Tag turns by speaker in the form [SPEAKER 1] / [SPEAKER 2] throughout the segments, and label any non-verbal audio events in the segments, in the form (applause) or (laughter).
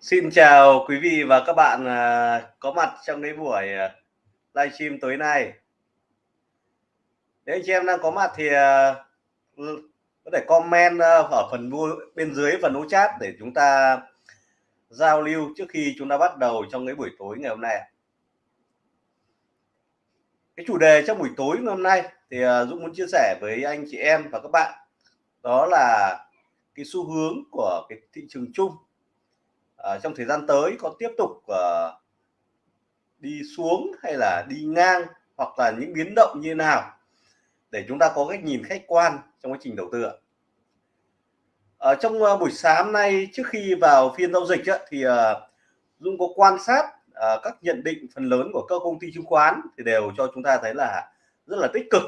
[SPEAKER 1] Xin chào quý vị và các bạn, à, có mặt trong cái buổi, à, livestream tối nay. Nếu anh chị em đang có mặt thì, à, có thể comment, ở phần bên dưới phần hố chat để chúng ta giao lưu trước khi chúng ta bắt đầu trong cái buổi tối ngày hôm nay. Cái chủ đề trong buổi tối ngày hôm nay thì, Dũng muốn chia sẻ với anh chị em và các bạn, đó là cái xu hướng của cái thị trường chung Ờ, trong thời gian tới có tiếp tục uh, đi xuống hay là đi ngang hoặc là những biến động như nào để chúng ta có cách nhìn khách quan trong quá trình đầu tư ạ. Ở trong uh, buổi sáng nay trước khi vào phiên giao dịch á, thì uh, Dung có quan sát uh, các nhận định phần lớn của các công ty chứng khoán thì đều cho chúng ta thấy là rất là tích cực.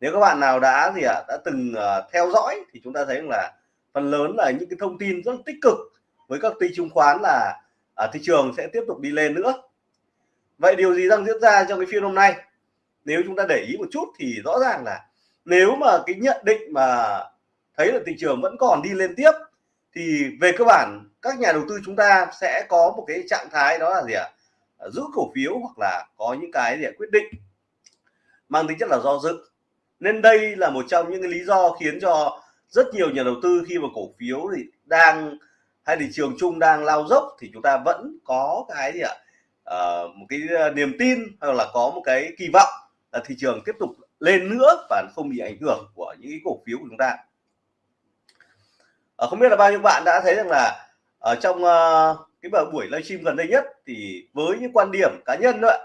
[SPEAKER 1] Nếu các bạn nào đã gì ạ à, đã từng uh, theo dõi thì chúng ta thấy là phần lớn là những cái thông tin rất tích cực với các ty chứng khoán là à, thị trường sẽ tiếp tục đi lên nữa. Vậy điều gì đang diễn ra trong cái phiên hôm nay? Nếu chúng ta để ý một chút thì rõ ràng là nếu mà cái nhận định mà thấy là thị trường vẫn còn đi lên tiếp thì về cơ bản các nhà đầu tư chúng ta sẽ có một cái trạng thái đó là gì ạ? À? giữ cổ phiếu hoặc là có những cái gì quyết định. Mang tính chất là do dự. Nên đây là một trong những cái lý do khiến cho rất nhiều nhà đầu tư khi mà cổ phiếu thì đang hay thị trường chung đang lao dốc thì chúng ta vẫn có cái gì ạ? À, một cái ờ, niềm tin hoặc là có một cái kỳ vọng là thị trường tiếp tục lên nữa và không bị ảnh hưởng của những cái cổ phiếu của chúng ta. À, không biết là bao nhiêu bạn đã thấy rằng là ở trong uh, cái buổi livestream gần đây nhất thì với những quan điểm cá nhân nữa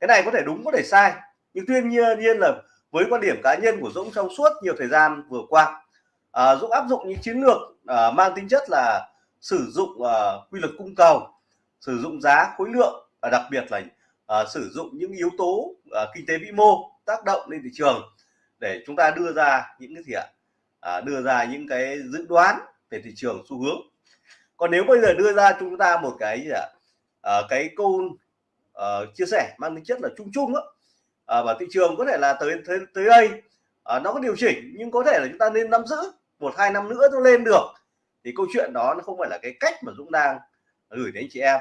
[SPEAKER 1] cái này có thể đúng có thể sai. Nhưng tuy nhiên nhiên là với quan điểm cá nhân của Dũng trong suốt nhiều thời gian vừa qua à, Dũng áp dụng những chiến lược à, mang tính chất là sử dụng uh, quy luật cung cầu sử dụng giá khối lượng và đặc biệt là uh, sử dụng những yếu tố uh, kinh tế vĩ mô tác động lên thị trường để chúng ta đưa ra những cái gì ạ? À, đưa ra những cái dự đoán về thị trường xu hướng. Còn nếu bây giờ đưa ra chúng ta một cái gì ạ? À, cái câu uh, chia sẻ mang tính chất là chung chung đó à, và thị trường có thể là tới tới, tới đây à, nó có điều chỉnh nhưng có thể là chúng ta nên nắm giữ một hai năm nữa nó lên được thì câu chuyện đó nó không phải là cái cách mà Dũng đang gửi đến chị em.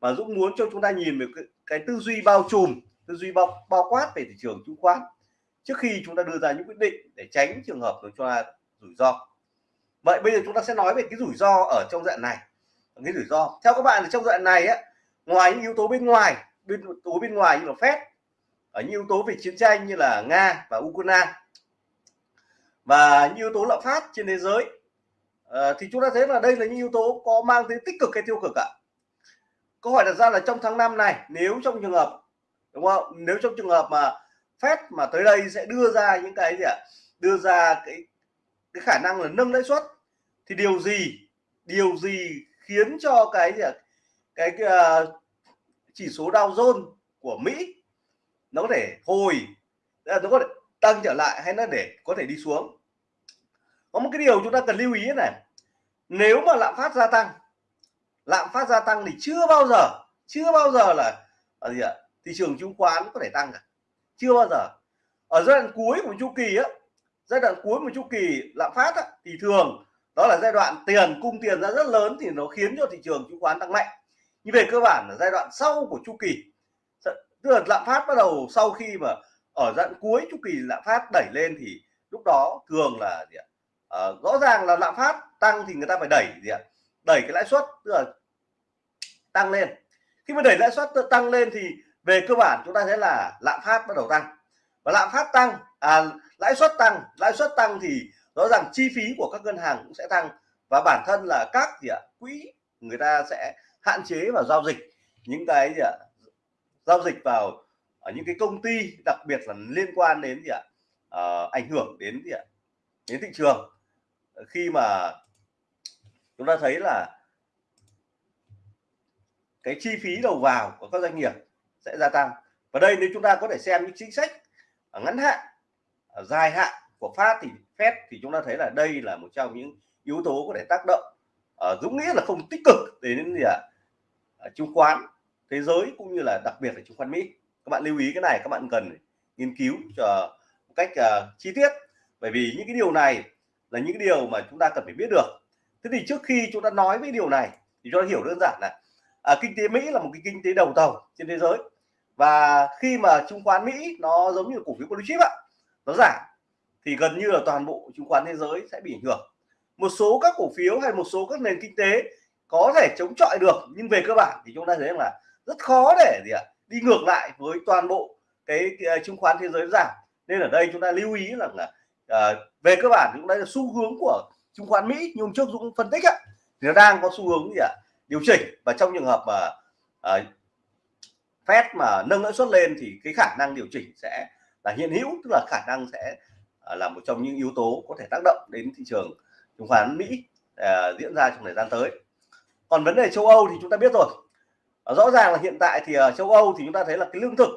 [SPEAKER 1] Mà Dũng muốn cho chúng ta nhìn về cái, cái tư duy bao trùm tư duy bao bao quát về thị trường chứng khoán. Trước khi chúng ta đưa ra những quyết định để tránh trường hợp nó cho rủi ro. Vậy bây giờ chúng ta sẽ nói về cái rủi ro ở trong đoạn này. Cái rủi ro. Theo các bạn thì trong đoạn này á ngoài những yếu tố bên ngoài bên yếu tố bên ngoài như là phép ở những yếu tố về chiến tranh như là nga và ukraine và những yếu tố lạm phát trên thế giới à, thì chúng ta thấy là đây là những yếu tố có mang tính tích cực hay tiêu cực ạ? Câu hỏi đặt ra là trong tháng 5 này nếu trong trường hợp đúng không? Nếu trong trường hợp mà Fed mà tới đây sẽ đưa ra những cái gì ạ? Đưa ra cái cái khả năng là nâng lãi suất thì điều gì điều gì khiến cho cái gì ạ? Cái, cái uh, chỉ số Dow Jones của Mỹ nó có thể hồi nó có thể tăng trở lại hay nó để có thể đi xuống? Có một cái điều chúng ta cần lưu ý này. Nếu mà lạm phát gia tăng lạm phát gia tăng thì chưa bao giờ chưa bao giờ là ở gì ạ? Thị trường chứng khoán có thể tăng cả. Chưa bao giờ. Ở giai đoạn cuối của chu kỳ á giai đoạn cuối của chu kỳ lạm phát á, thì thường đó là giai đoạn tiền cung tiền ra rất lớn thì nó khiến cho thị trường chứng khoán tăng mạnh. Nhưng về cơ bản là giai đoạn sau của chu kỳ. Tức là lạm phát bắt đầu sau khi mà ở giai đoạn cuối chu kỳ lạm phát đẩy lên thì lúc đó thường là gì ạ? À, rõ ràng là lạm phát tăng thì người ta phải đẩy gì ạ? Đẩy cái lãi suất tức là tăng lên. Khi mà đẩy lãi suất tăng lên thì về cơ bản chúng ta thấy là lạm phát bắt đầu tăng. Và lạm phát tăng à, lãi suất tăng lãi suất tăng thì rõ ràng chi phí của các ngân hàng cũng sẽ tăng. Và bản thân là các gì ạ? Quỹ người ta sẽ hạn chế vào giao dịch những cái gì ạ? Giao dịch vào ở những cái công ty đặc biệt là liên quan đến gì ạ? À, ảnh hưởng đến gì ạ? Đến thị trường khi mà chúng ta thấy là cái chi phí đầu vào của các doanh nghiệp sẽ gia tăng. Và đây nếu chúng ta có thể xem những chính sách ở ngắn hạn ở dài hạn của phát thì Fed thì chúng ta thấy là đây là một trong những yếu tố có thể tác động ở Dũng nghĩa là không tích cực đến gì ạ? À? chứng khoán thế giới cũng như là đặc biệt là chứng khoán Mỹ. Các bạn lưu ý cái này các bạn cần nghiên cứu cho một cách uh, chi tiết. Bởi vì những cái điều này là những điều mà chúng ta cần phải biết được. Thế thì trước khi chúng ta nói với điều này thì cho nó hiểu đơn giản là à, kinh tế Mỹ là một cái kinh tế đầu tàu trên thế giới. Và khi mà chứng khoán Mỹ nó giống như cổ phiếu blue chip ạ nó giảm thì gần như là toàn bộ chứng khoán thế giới sẽ bị ảnh hưởng. Một số các cổ phiếu hay một số các nền kinh tế có thể chống chọi được nhưng về cơ bản thì chúng ta thấy là rất khó để gì ạ đi ngược lại với toàn bộ cái, cái à, chứng khoán thế giới giảm. Nên ở đây chúng ta lưu ý rằng là uh, về cơ bản cũng đấy là xu hướng của chứng khoán Mỹ như hôm trước Dũng phân tích á, thì nó đang có xu hướng gì ạ? Điều chỉnh và trong trường hợp mà uh, Fed mà nâng lãi suất lên thì cái khả năng điều chỉnh sẽ là hiện hữu tức là khả năng sẽ uh, là một trong những yếu tố có thể tác động đến thị trường chứng khoán Mỹ uh, diễn ra trong thời gian tới. Còn vấn đề châu Âu thì chúng ta biết rồi. Uh, rõ ràng là hiện tại thì ở châu Âu thì chúng ta thấy là cái lương thực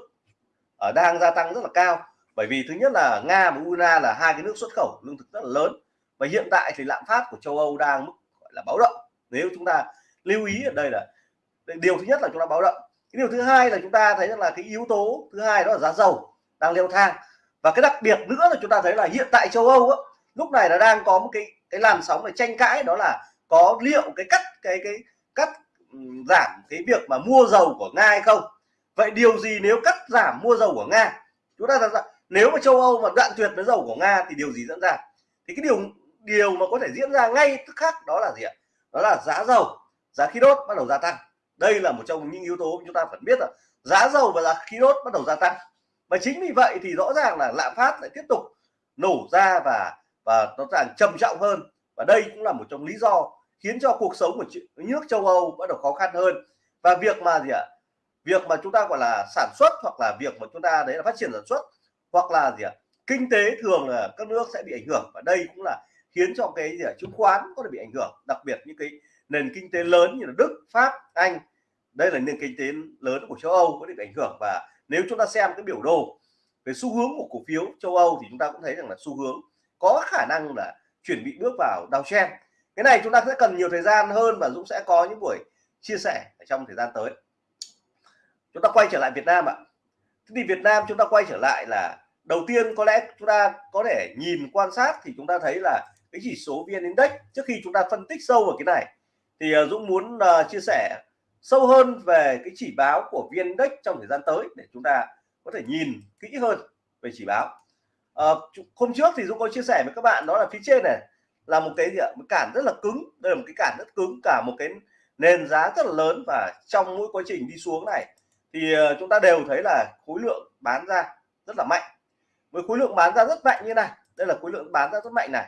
[SPEAKER 1] ở đang gia tăng rất là cao bởi vì thứ nhất là Nga và Ukraine là hai cái nước xuất khẩu lương thực rất là lớn. Và hiện tại thì lạm phát của châu Âu đang mức gọi là báo động. Nếu chúng ta lưu ý ở đây là điều thứ nhất là chúng ta báo động. Cái điều thứ hai là chúng ta thấy rằng là cái yếu tố thứ hai đó là giá dầu đang leo thang. Và cái đặc biệt nữa là chúng ta thấy là hiện tại châu Âu á, lúc này là đang có một cái cái làn sóng để tranh cãi đó là có liệu cái cắt cái cái cắt giảm cái việc mà mua dầu của nga hay không. Vậy điều gì nếu cắt giảm mua dầu của nga? Chúng ta rằng nếu mà châu âu mà đoạn tuyệt với dầu của nga thì điều gì diễn ra? Thì cái điều điều mà có thể diễn ra ngay tức khắc đó là gì ạ? Đó là giá dầu, giá khí đốt bắt đầu gia tăng. Đây là một trong những yếu tố chúng ta phải biết là giá dầu và giá khí đốt bắt đầu gia tăng. Và chính vì vậy thì rõ ràng là lạm phát lại tiếp tục nổ ra và và nó càng trầm trọng hơn. Và đây cũng là một trong lý do khiến cho cuộc sống của nước châu Âu bắt đầu khó khăn hơn. Và việc mà gì ạ? Việc mà chúng ta gọi là sản xuất hoặc là việc mà chúng ta đấy là phát triển sản xuất hoặc là gì ạ? Kinh tế thường là các nước sẽ bị ảnh hưởng và đây cũng là khiến cho cái gì ạ? Chứng khoán có thể bị ảnh hưởng, đặc biệt những cái nền kinh tế lớn như là Đức, Pháp, Anh. Đây là nền kinh tế lớn của châu Âu có thể bị ảnh hưởng và nếu chúng ta xem cái biểu đồ về xu hướng của cổ phiếu châu Âu thì chúng ta cũng thấy rằng là xu hướng có khả năng là chuẩn bị bước vào downtrend. Cái này chúng ta sẽ cần nhiều thời gian hơn và Dũng sẽ có những buổi chia sẻ ở trong thời gian tới. Chúng ta quay trở lại Việt Nam ạ thế thì Việt Nam chúng ta quay trở lại là đầu tiên có lẽ chúng ta có thể nhìn quan sát thì chúng ta thấy là cái chỉ số VN Index trước khi chúng ta phân tích sâu vào cái này. Thì ờ, Dũng muốn uh, chia sẻ sâu hơn về cái chỉ báo của VN Index trong thời gian tới để chúng ta có thể nhìn kỹ hơn về chỉ báo. Uh, hôm trước thì Dũng có chia sẻ với các bạn đó là phía trên này là một cái gì ạ? Một cản rất là cứng đây là một cái cản rất cứng cả một cái nền giá rất là lớn và trong mỗi quá trình đi xuống này thì ờ, chúng ta đều thấy là khối lượng bán ra rất là mạnh. Với khối lượng bán ra rất mạnh như này, đây là khối lượng bán ra rất mạnh này.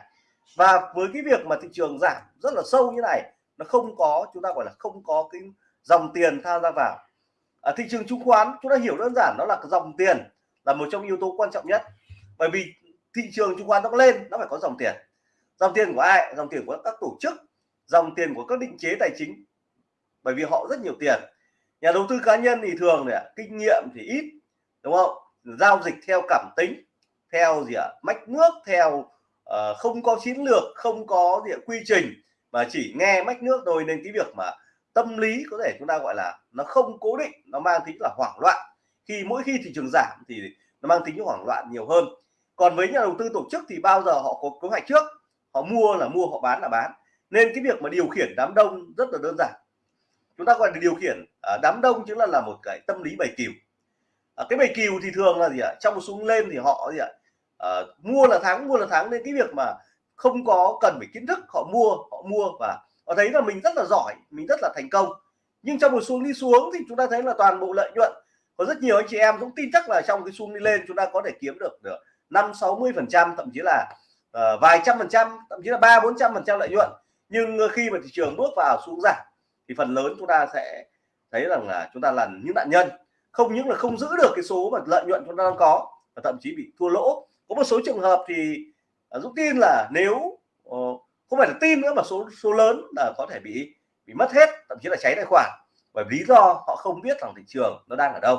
[SPEAKER 1] Và với cái việc mà thị trường giảm rất là sâu như này, nó không có, chúng ta gọi là không có cái dòng tiền tham gia vào. Ở thị trường chứng khoán, chúng ta hiểu đơn giản, đó là dòng tiền là một trong yếu tố quan trọng nhất. Bởi vì thị trường chứng khoán nó lên, nó phải có dòng tiền. Dòng tiền của ai? Dòng tiền của các tổ chức, dòng tiền của các định chế tài chính. Bởi vì họ rất nhiều tiền nhà đầu tư cá nhân thì thường này kinh nghiệm thì ít đúng không? Giao dịch theo cảm tính theo gì ạ à? mách nước theo uh, không có chiến lược không có gì quy trình mà chỉ nghe mách nước thôi. Nên cái việc mà tâm lý có thể chúng ta gọi là nó không cố định nó mang tính là hoảng loạn. Khi mỗi khi thị trường giảm thì nó mang tính hoảng loạn nhiều hơn. Còn với nhà đầu tư tổ chức thì bao giờ họ có kế hoạch trước? Họ mua là mua họ bán là bán. Nên cái việc mà điều khiển đám đông rất là đơn giản chúng ta gọi là điều khiển à, đám đông chính là là một cái tâm lý bày cừu. À, cái bày cừu thì thường là gì ạ? Trong một xuống lên thì họ gì ạ? À, mua là thắng mua là thắng nên cái việc mà không có cần phải kiến thức họ mua họ mua và họ thấy là mình rất là giỏi mình rất là thành công. Nhưng trong một xuống đi xuống thì chúng ta thấy là toàn bộ lợi nhuận có rất nhiều anh chị em cũng tin chắc là trong cái xuống đi lên chúng ta có thể kiếm được được năm sáu mươi phần trăm thậm chí là uh, vài trăm phần trăm thậm chí là ba bốn trăm phần trăm lợi nhuận. Nhưng khi mà thị trường bước vào xuống giảm thì phần lớn chúng ta sẽ thấy rằng là chúng ta là những nạn nhân. Không những là không giữ được cái số mà lợi nhuận chúng ta đang có và thậm chí bị thua lỗ. Có một số trường hợp thì à, Dũng tin là nếu ờ, không phải là tin nữa mà số số lớn là có thể bị bị mất hết thậm chí là cháy tài khoản. Bởi lý do họ không biết rằng thị trường nó đang ở đâu.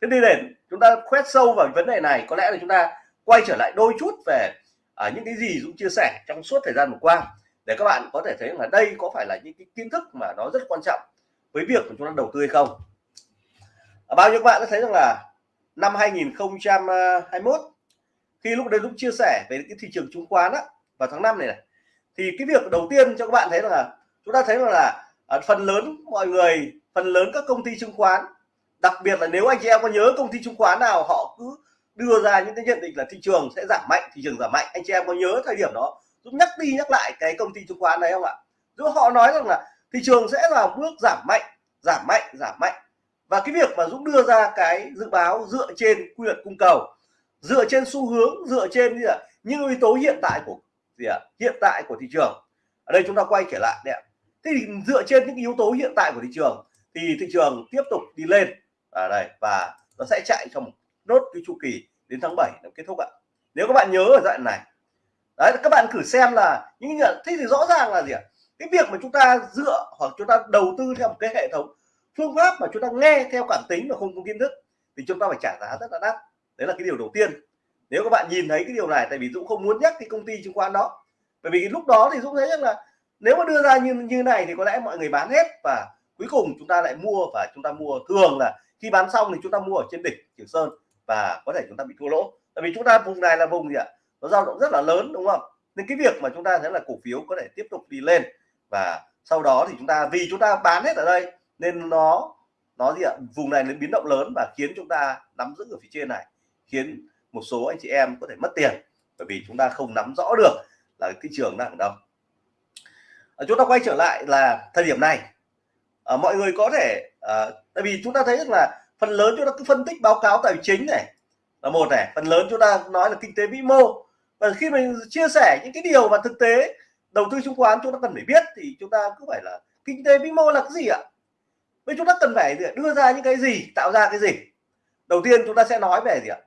[SPEAKER 1] Thế đi để chúng ta khoét sâu vào vấn đề này có lẽ là chúng ta quay trở lại đôi chút về à, những cái gì Dũng chia sẻ trong suốt thời gian vừa qua để các bạn có thể thấy là đây có phải là những cái kiến thức mà nó rất quan trọng với việc của chúng ta đầu tư hay không. À, bao nhiêu bạn đã thấy rằng là năm 2021 khi lúc đấy lúc chia sẻ về cái thị trường chứng khoán á vào tháng 5 này này thì cái việc đầu tiên cho các bạn thấy là chúng ta thấy là, là à, phần lớn mọi người phần lớn các công ty chứng khoán đặc biệt là nếu anh chị em có nhớ công ty chứng khoán nào họ cứ đưa ra những cái nhận định là thị trường sẽ giảm mạnh thị trường giảm mạnh anh chị em có nhớ thời điểm đó Dũng nhắc đi nhắc lại cái công ty chứng khoán đấy không ạ? Dũng họ nói rằng là thị trường sẽ là bước giảm mạnh giảm mạnh giảm mạnh. Và cái việc mà Dũng đưa ra cái dự báo dựa trên quy luật cung cầu, dựa trên xu hướng, dựa trên gì ạ? Những yếu tố hiện tại của gì ạ? Hiện tại của thị trường. Ở đây chúng ta quay trở lại đấy ạ. Thế thì dựa trên những yếu tố hiện tại của thị trường thì thị trường tiếp tục đi lên. Ở đây, và nó sẽ chạy trong một nốt cái chu kỳ đến tháng 7 nó kết thúc ạ. Nếu các bạn nhớ ở đoạn này đấy, các bạn thử xem là những nhận thế thì rõ ràng là gì ạ? Cái việc mà chúng ta dựa hoặc chúng ta đầu tư theo một cái hệ thống phương pháp mà chúng ta nghe theo cảm tính mà không có kiến thức thì chúng ta phải trả giá rất là đắt. Đấy là cái điều đầu tiên. Nếu các bạn nhìn thấy cái điều này, tại vì Dũng không muốn nhắc cái công ty chứng khoán đó, bởi vì lúc đó thì Dũng thấy rằng là nếu mà đưa ra như như này thì có lẽ mọi người bán hết và cuối cùng chúng ta lại mua và chúng ta mua thường là khi bán xong thì chúng ta mua ở trên đỉnh Trường Sơn và có thể chúng ta bị thua lỗ. Tại vì chúng ta vùng này là vùng gì ạ? Nó dao động rất là lớn đúng không? Nên cái việc mà chúng ta thấy là cổ phiếu có thể tiếp tục đi lên và sau đó thì chúng ta vì chúng ta bán hết ở đây nên nó nó gì ạ? Vùng này nó biến động lớn và khiến chúng ta nắm giữ ở phía trên này khiến một số anh chị em có thể mất tiền bởi vì chúng ta không nắm rõ được là thị trường đang ở đâu. À, chúng ta quay trở lại là thời điểm này. À, mọi người có thể à, tại vì chúng ta thấy rằng là phần lớn chúng ta cứ phân tích báo cáo tài chính này là một này phần lớn chúng ta nói là kinh tế vĩ mô và khi mình chia sẻ những cái điều mà thực tế, đầu tư chứng khoán chúng ta cần phải biết thì chúng ta cứ phải là kinh tế vĩ mô là cái gì ạ? Vậy chúng ta cần phải đưa ra những cái gì, tạo ra cái gì? Đầu tiên chúng ta sẽ nói về gì ạ?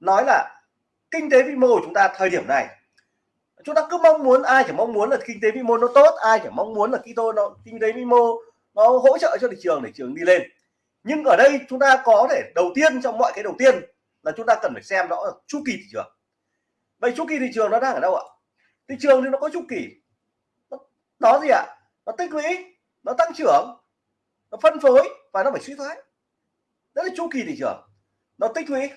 [SPEAKER 1] Nói là kinh tế vĩ mô của chúng ta thời điểm này, chúng ta cứ mong muốn, ai chỉ mong muốn là kinh tế vĩ mô nó tốt, ai chỉ mong muốn là kinh tế nó, kinh tế vĩ mô nó hỗ trợ cho thị trường để trường đi lên. Nhưng ở đây chúng ta có thể đầu tiên trong mọi cái đầu tiên là chúng ta cần phải xem rõ chu kỳ thị trường vậy chu kỳ thị trường nó đang ở đâu ạ? Thị trường thì nó có chu kỳ. Nó, nó gì ạ? Nó tích lũy nó tăng trưởng nó phân phối và nó phải suy thoái. Đó là chu kỳ thị trường. Nó tích lũy.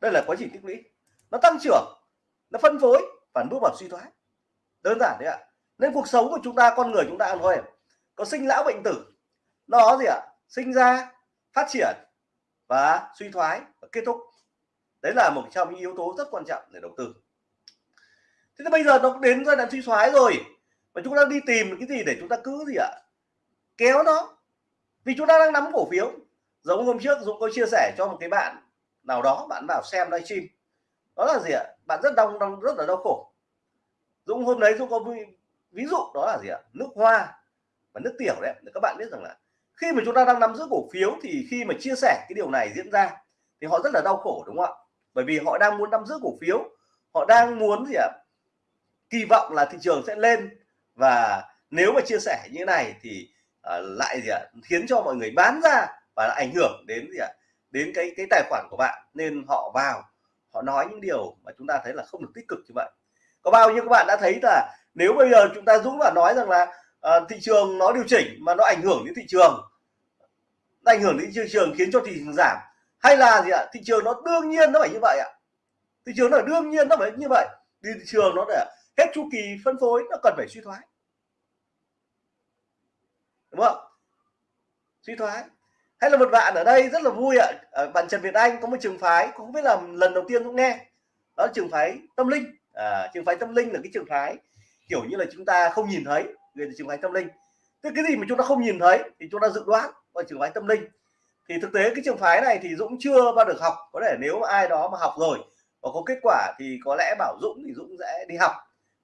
[SPEAKER 1] Đây là quá trình tích lũy. Nó tăng trưởng nó phân phối và bước vào suy thoái. Đơn giản đấy ạ. Nên cuộc sống của chúng ta con người chúng ta ăn thôi. Có sinh lão bệnh tử. Nó gì ạ? Sinh ra phát triển và suy thoái và kết thúc đấy là một trong những yếu tố rất quan trọng để đầu tư. Thế thì bây giờ nó đến giai đoạn suy thoái rồi và chúng ta đi tìm cái gì để chúng ta cứ gì ạ? Kéo nó. Vì chúng ta đang nắm cổ phiếu. Giống hôm trước Dũng có chia sẻ cho một cái bạn nào đó, bạn vào xem livestream. Đó là gì ạ? Bạn rất đau đang rất là đau khổ. Dũng hôm đấy Dũng có ví dụ đó là gì ạ? Nước hoa và nước tiểu đấy để các bạn biết rằng là khi mà chúng ta đang nắm giữ cổ phiếu thì khi mà chia sẻ cái điều này diễn ra thì họ rất là đau khổ, đúng không ạ? Bởi vì họ đang muốn nắm giữ cổ phiếu họ đang muốn gì ạ? Kỳ vọng là thị trường sẽ lên và nếu mà chia sẻ như thế này thì uh, lại gì ạ? Khiến cho mọi người bán ra và ảnh hưởng đến gì ạ? Đến cái cái tài khoản của bạn. Nên họ vào họ nói những điều mà chúng ta thấy là không được tích cực như vậy. Có bao nhiêu các bạn đã thấy là nếu bây giờ chúng ta dũng và nói rằng là uh, thị trường nó điều chỉnh mà nó ảnh hưởng đến thị trường nó ảnh hưởng đến thị trường khiến cho thị trường giảm hay là gì ạ? Thị trường nó đương nhiên nó phải như vậy ạ. Thị trường nó đương nhiên nó phải như vậy. Thì thị trường nó để hết chu kỳ phân phối nó cần phải suy thoái. Đúng không? Suy thoái. Hay là một bạn ở đây rất là vui ạ. À, bạn Trần Việt Anh có một trường phái cũng biết là lần đầu tiên cũng nghe. Đó là trường phái tâm linh. À, trường phái tâm linh là cái trường phái kiểu như là chúng ta không nhìn thấy. Về trường phái tâm linh. Tức cái gì mà chúng ta không nhìn thấy thì chúng ta dự đoán. Và trường phái tâm linh thì thực tế cái trường phái này thì Dũng chưa bao được học. Có thể nếu ai đó mà học rồi và có kết quả thì có lẽ bảo Dũng thì Dũng sẽ đi học.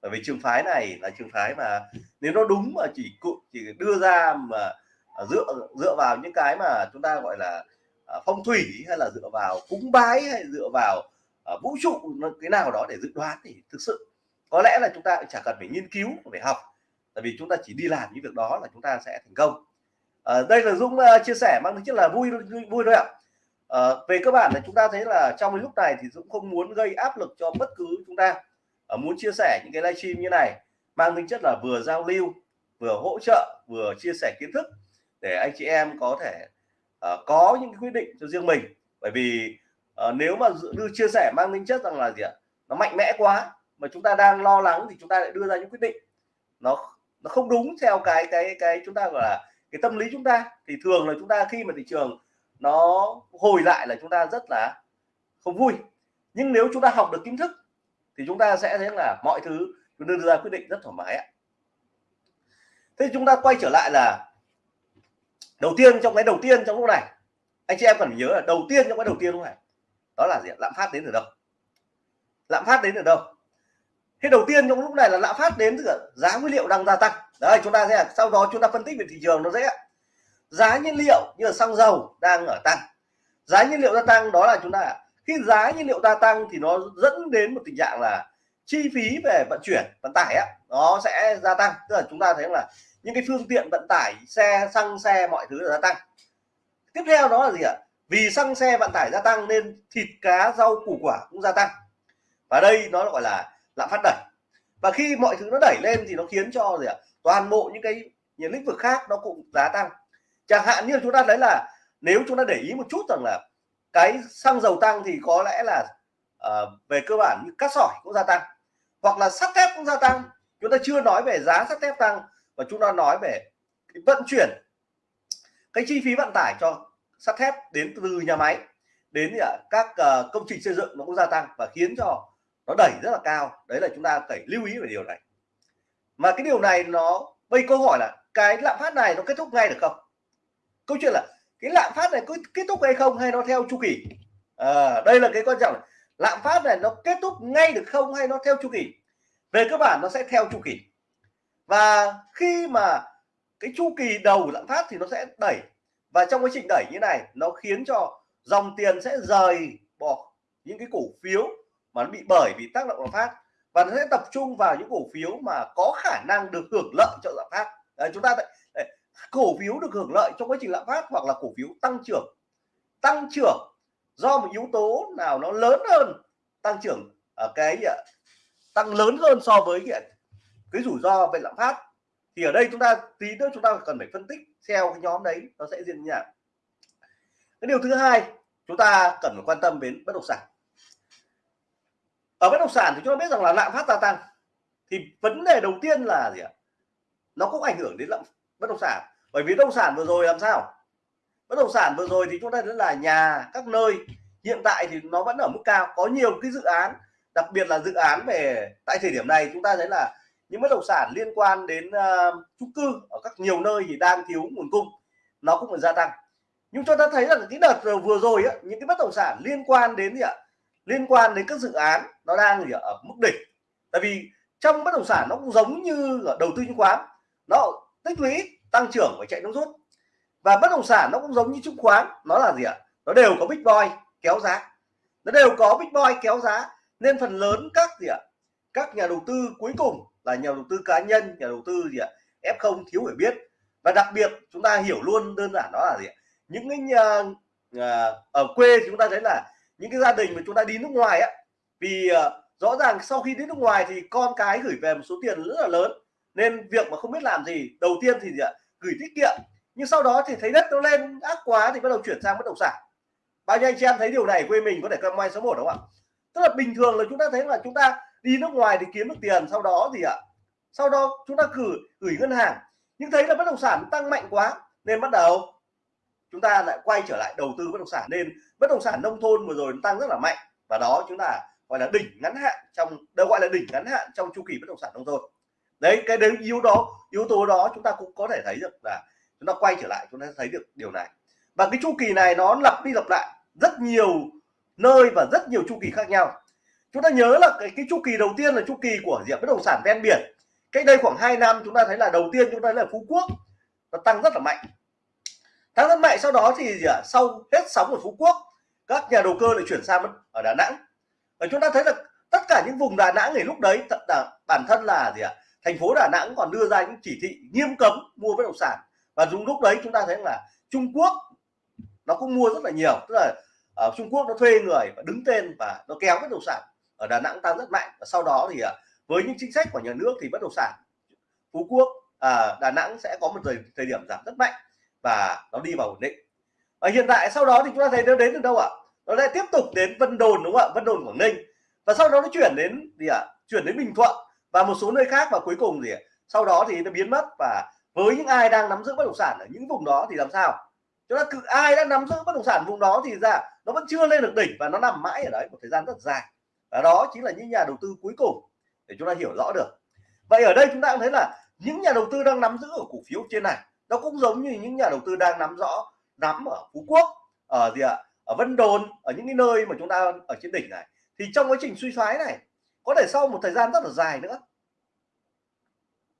[SPEAKER 1] Bởi vì trường phái này là trường phái mà nếu nó đúng mà chỉ cụ, chỉ đưa ra mà à, dựa dựa vào những cái mà chúng ta gọi là à, phong thủy hay là dựa vào cúng bái hay dựa vào à, vũ trụ cái nào đó để dự đoán thì thực sự có lẽ là chúng ta chả cần phải nghiên cứu, phải học. Tại vì chúng ta chỉ đi làm những việc đó là chúng ta sẽ thành công à, đây là Dũng uh, chia sẻ mang tính chất là vui vui thôi ạ. À, về cơ bản là chúng ta thấy là trong cái lúc này thì Dũng không muốn gây áp lực cho bất cứ chúng ta. À, muốn chia sẻ những cái livestream như này mang tính chất là vừa giao lưu vừa hỗ trợ vừa chia sẻ kiến thức để anh chị em có thể uh, có những quyết định cho riêng mình. Bởi vì uh, nếu mà đưa chia sẻ mang tính chất rằng là gì ạ? Nó mạnh mẽ quá mà chúng ta đang lo lắng thì chúng ta lại đưa ra những quyết định. Nó nó không đúng theo cái cái cái chúng ta gọi là cái tâm lý chúng ta thì thường là chúng ta khi mà thị trường nó hồi lại là chúng ta rất là không vui. Nhưng nếu chúng ta học được kiến thức thì chúng ta sẽ thấy là mọi thứ chúng ta đưa ra quyết định rất thoải mái ạ. Thế chúng ta quay trở lại là đầu tiên, trong cái đầu tiên trong lúc này, anh chị em cần nhớ là đầu tiên trong cái đầu tiên lúc này, đó là gì lạm phát đến từ đâu? Lạm phát đến từ đâu? Thế đầu tiên trong lúc này là lạm phát đến từ giá nguyên liệu đang gia tăng đấy, chúng ta sẽ, sau đó chúng ta phân tích về thị trường nó dễ. Giá nhiên liệu như là xăng dầu đang ở tăng. Giá nhiên liệu gia tăng đó là chúng ta, khi giá nhiên liệu gia tăng thì nó dẫn đến một tình trạng là chi phí về vận chuyển, vận tải á, nó sẽ gia tăng. Tức là chúng ta thấy là những cái phương tiện vận tải, xe, xăng xe mọi thứ gia tăng. Tiếp theo đó là gì ạ? Vì xăng xe vận tải gia tăng nên thịt cá rau củ quả cũng gia tăng. Và đây nó gọi là lạm phát đẩy và khi mọi thứ nó đẩy lên thì nó khiến cho gì ạ? Toàn bộ những cái những lĩnh vực khác nó cũng giá tăng. Chẳng hạn như chúng ta thấy là nếu chúng ta để ý một chút rằng là cái xăng dầu tăng thì có lẽ là uh, về cơ bản như cát sỏi cũng gia tăng hoặc là sắt thép cũng gia tăng. Chúng ta chưa nói về giá sắt thép tăng và chúng ta nói về cái vận chuyển cái chi phí vận tải cho sắt thép đến từ nhà máy đến các uh, công trình xây dựng nó cũng gia tăng và khiến cho nó đẩy rất là cao. Đấy là chúng ta phải lưu ý về điều này. Mà cái điều này nó bây câu hỏi là cái lạm phát này nó kết thúc ngay được không? Câu chuyện là cái lạm phát này có kết thúc hay không hay nó theo chu kỳ? À, đây là cái quan trọng lạm phát này nó kết thúc ngay được không hay nó theo chu kỳ? Về cơ bản nó sẽ theo chu kỳ. Và khi mà cái chu kỳ đầu lạm phát thì nó sẽ đẩy. Và trong quá trình đẩy như này nó khiến cho dòng tiền sẽ rời bỏ những cái cổ phiếu mà nó bị bởi vì tác động lạm phát và nó sẽ tập trung vào những cổ phiếu mà có khả năng được hưởng lợi trợ lạm phát. Đấy, chúng ta đấy, cổ phiếu được hưởng lợi trong quá trình lạm phát hoặc là cổ phiếu tăng trưởng. Tăng trưởng do một yếu tố nào nó lớn hơn tăng trưởng ở cái à, tăng lớn hơn so với cái, à, cái rủi ro về lạm phát. Thì ở đây chúng ta tí nữa chúng ta cần phải phân tích theo cái nhóm đấy nó sẽ diễn như nào. Cái điều thứ hai chúng ta cần phải quan tâm đến bất động sản ở bất động sản thì chúng ta biết rằng là lạm phát gia tăng. Thì vấn đề đầu tiên là gì ạ? Nó cũng ảnh hưởng đến lạm bất động sản. Bởi vì bất động sản vừa rồi làm sao? Bất động sản vừa rồi thì chúng ta thấy là nhà các nơi hiện tại thì nó vẫn ở mức cao. Có nhiều cái dự án đặc biệt là dự án về tại thời điểm này chúng ta thấy là những bất động sản liên quan đến uh, chung cư ở các nhiều nơi thì đang thiếu nguồn cung. Nó cũng phải gia tăng. Nhưng chúng ta thấy rằng cái đợt vừa rồi á, những cái bất động sản liên quan đến gì ạ? Liên quan đến các dự án nó đang gì ở mức đỉnh. Tại vì trong bất động sản nó cũng giống như ở đầu tư chứng khoán nó tích lũy tăng trưởng và chạy nước rút. Và bất động sản nó cũng giống như chứng khoán nó là gì ạ? Nó đều có big boy kéo giá. Nó đều có big boy kéo giá nên phần lớn các gì ạ? Các nhà đầu tư cuối cùng là nhà đầu tư cá nhân nhà đầu tư gì ạ? F không thiếu hiểu biết. Và đặc biệt chúng ta hiểu luôn đơn giản đó là gì ạ? Những cái nhà, nhà ở quê chúng ta thấy là những cái gia đình mà chúng ta đi nước ngoài á vì uh, rõ ràng sau khi đi nước ngoài thì con cái gửi về một số tiền rất là lớn nên việc mà không biết làm gì đầu tiên thì gì ạ gửi tiết kiệm. Nhưng sau đó thì thấy đất nó lên ác quá thì bắt đầu chuyển sang bất động sản. Bao nhiêu anh chị em thấy điều này quê mình có thể comment số 1 đúng không ạ? Tức là bình thường là chúng ta thấy là chúng ta đi nước ngoài thì kiếm được tiền sau đó gì ạ ờ, sau đó chúng ta gửi gửi ngân hàng. Nhưng thấy là bất động sản tăng mạnh quá nên bắt đầu chúng ta lại quay trở lại đầu tư bất động sản. Nên bất động sản nông thôn vừa rồi nó tăng rất là mạnh và đó chúng ta gọi là đỉnh ngắn hạn trong đâu gọi là đỉnh ngắn hạn trong chu kỳ bất động sản nông thôn. Đấy cái đấy yếu đó yếu tố đó chúng ta cũng có thể thấy được là chúng ta quay trở lại chúng ta thấy được điều này. Và cái chu kỳ này nó lặp đi lặp lại rất nhiều nơi và rất nhiều chu kỳ khác nhau. Chúng ta nhớ là cái, cái chu kỳ đầu tiên là chu kỳ của diện bất động sản ven biển. Cách đây khoảng 2 năm chúng ta thấy là đầu tiên chúng ta thấy là phú quốc nó tăng rất là mạnh tăng rất mạnh sau đó thì gì ạ sau hết sóng ở phú quốc các nhà đầu cơ lại chuyển sang ở đà nẵng. Và chúng ta thấy là tất cả những vùng đà nẵng thì lúc đấy thật là bản thân là gì ạ thành phố đà nẵng còn đưa ra những chỉ thị nghiêm cấm mua bất động sản. Và dùng lúc đấy chúng ta thấy là trung quốc nó cũng mua rất là nhiều tức là ở trung quốc nó thuê người và đứng tên và nó kéo bất động sản ở đà nẵng tăng rất mạnh. Và sau đó thì à, với những chính sách của nhà nước thì bất động sản phú quốc à, đà nẵng sẽ có một thời, thời điểm giảm rất mạnh và nó đi vào ổn định. Và hiện tại sau đó thì chúng ta thấy nó đến từ đâu ạ? Nó lại tiếp tục đến Vân Đồn, đúng không ạ? Vân Đồn, Quảng Ninh. Và sau đó nó chuyển đến gì ạ? Chuyển đến Bình Thuận và một số nơi khác và cuối cùng gì ạ? Sau đó thì nó biến mất và với những ai đang nắm giữ bất động sản ở những vùng đó thì làm sao? Chúng ta cứ ai đang nắm giữ bất động sản vùng đó thì ra nó vẫn chưa lên được đỉnh và nó nằm mãi ở đấy một thời gian rất dài. Và đó chính là những nhà đầu tư cuối cùng để chúng ta hiểu rõ được. Vậy ở đây chúng ta cũng thấy là những nhà đầu tư đang nắm giữ ở cổ phiếu trên này nó cũng giống như những nhà đầu tư đang nắm rõ nắm ở Phú Quốc ở gì ạ? Ở Vân Đồn ở những cái nơi mà chúng ta ở trên đỉnh này. Thì trong quá trình suy thoái này có thể sau một thời gian rất là dài nữa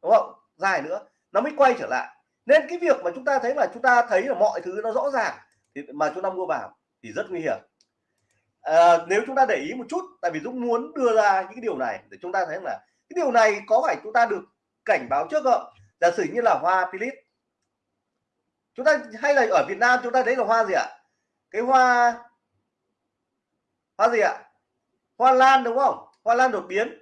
[SPEAKER 1] đúng không? Dài nữa nó mới quay trở lại. Nên cái việc mà chúng ta thấy là chúng ta thấy là mọi thứ nó rõ ràng thì mà chúng ta mua vào thì rất nguy hiểm. À, nếu chúng ta để ý một chút tại vì Dũng muốn đưa ra những cái điều này để chúng ta thấy là cái điều này có phải chúng ta được cảnh báo trước không? Giả sử như là hoa philip chúng ta hay là ở Việt Nam chúng ta thấy là hoa gì ạ? Cái hoa hoa gì ạ? Hoa lan đúng không? Hoa lan đột biến.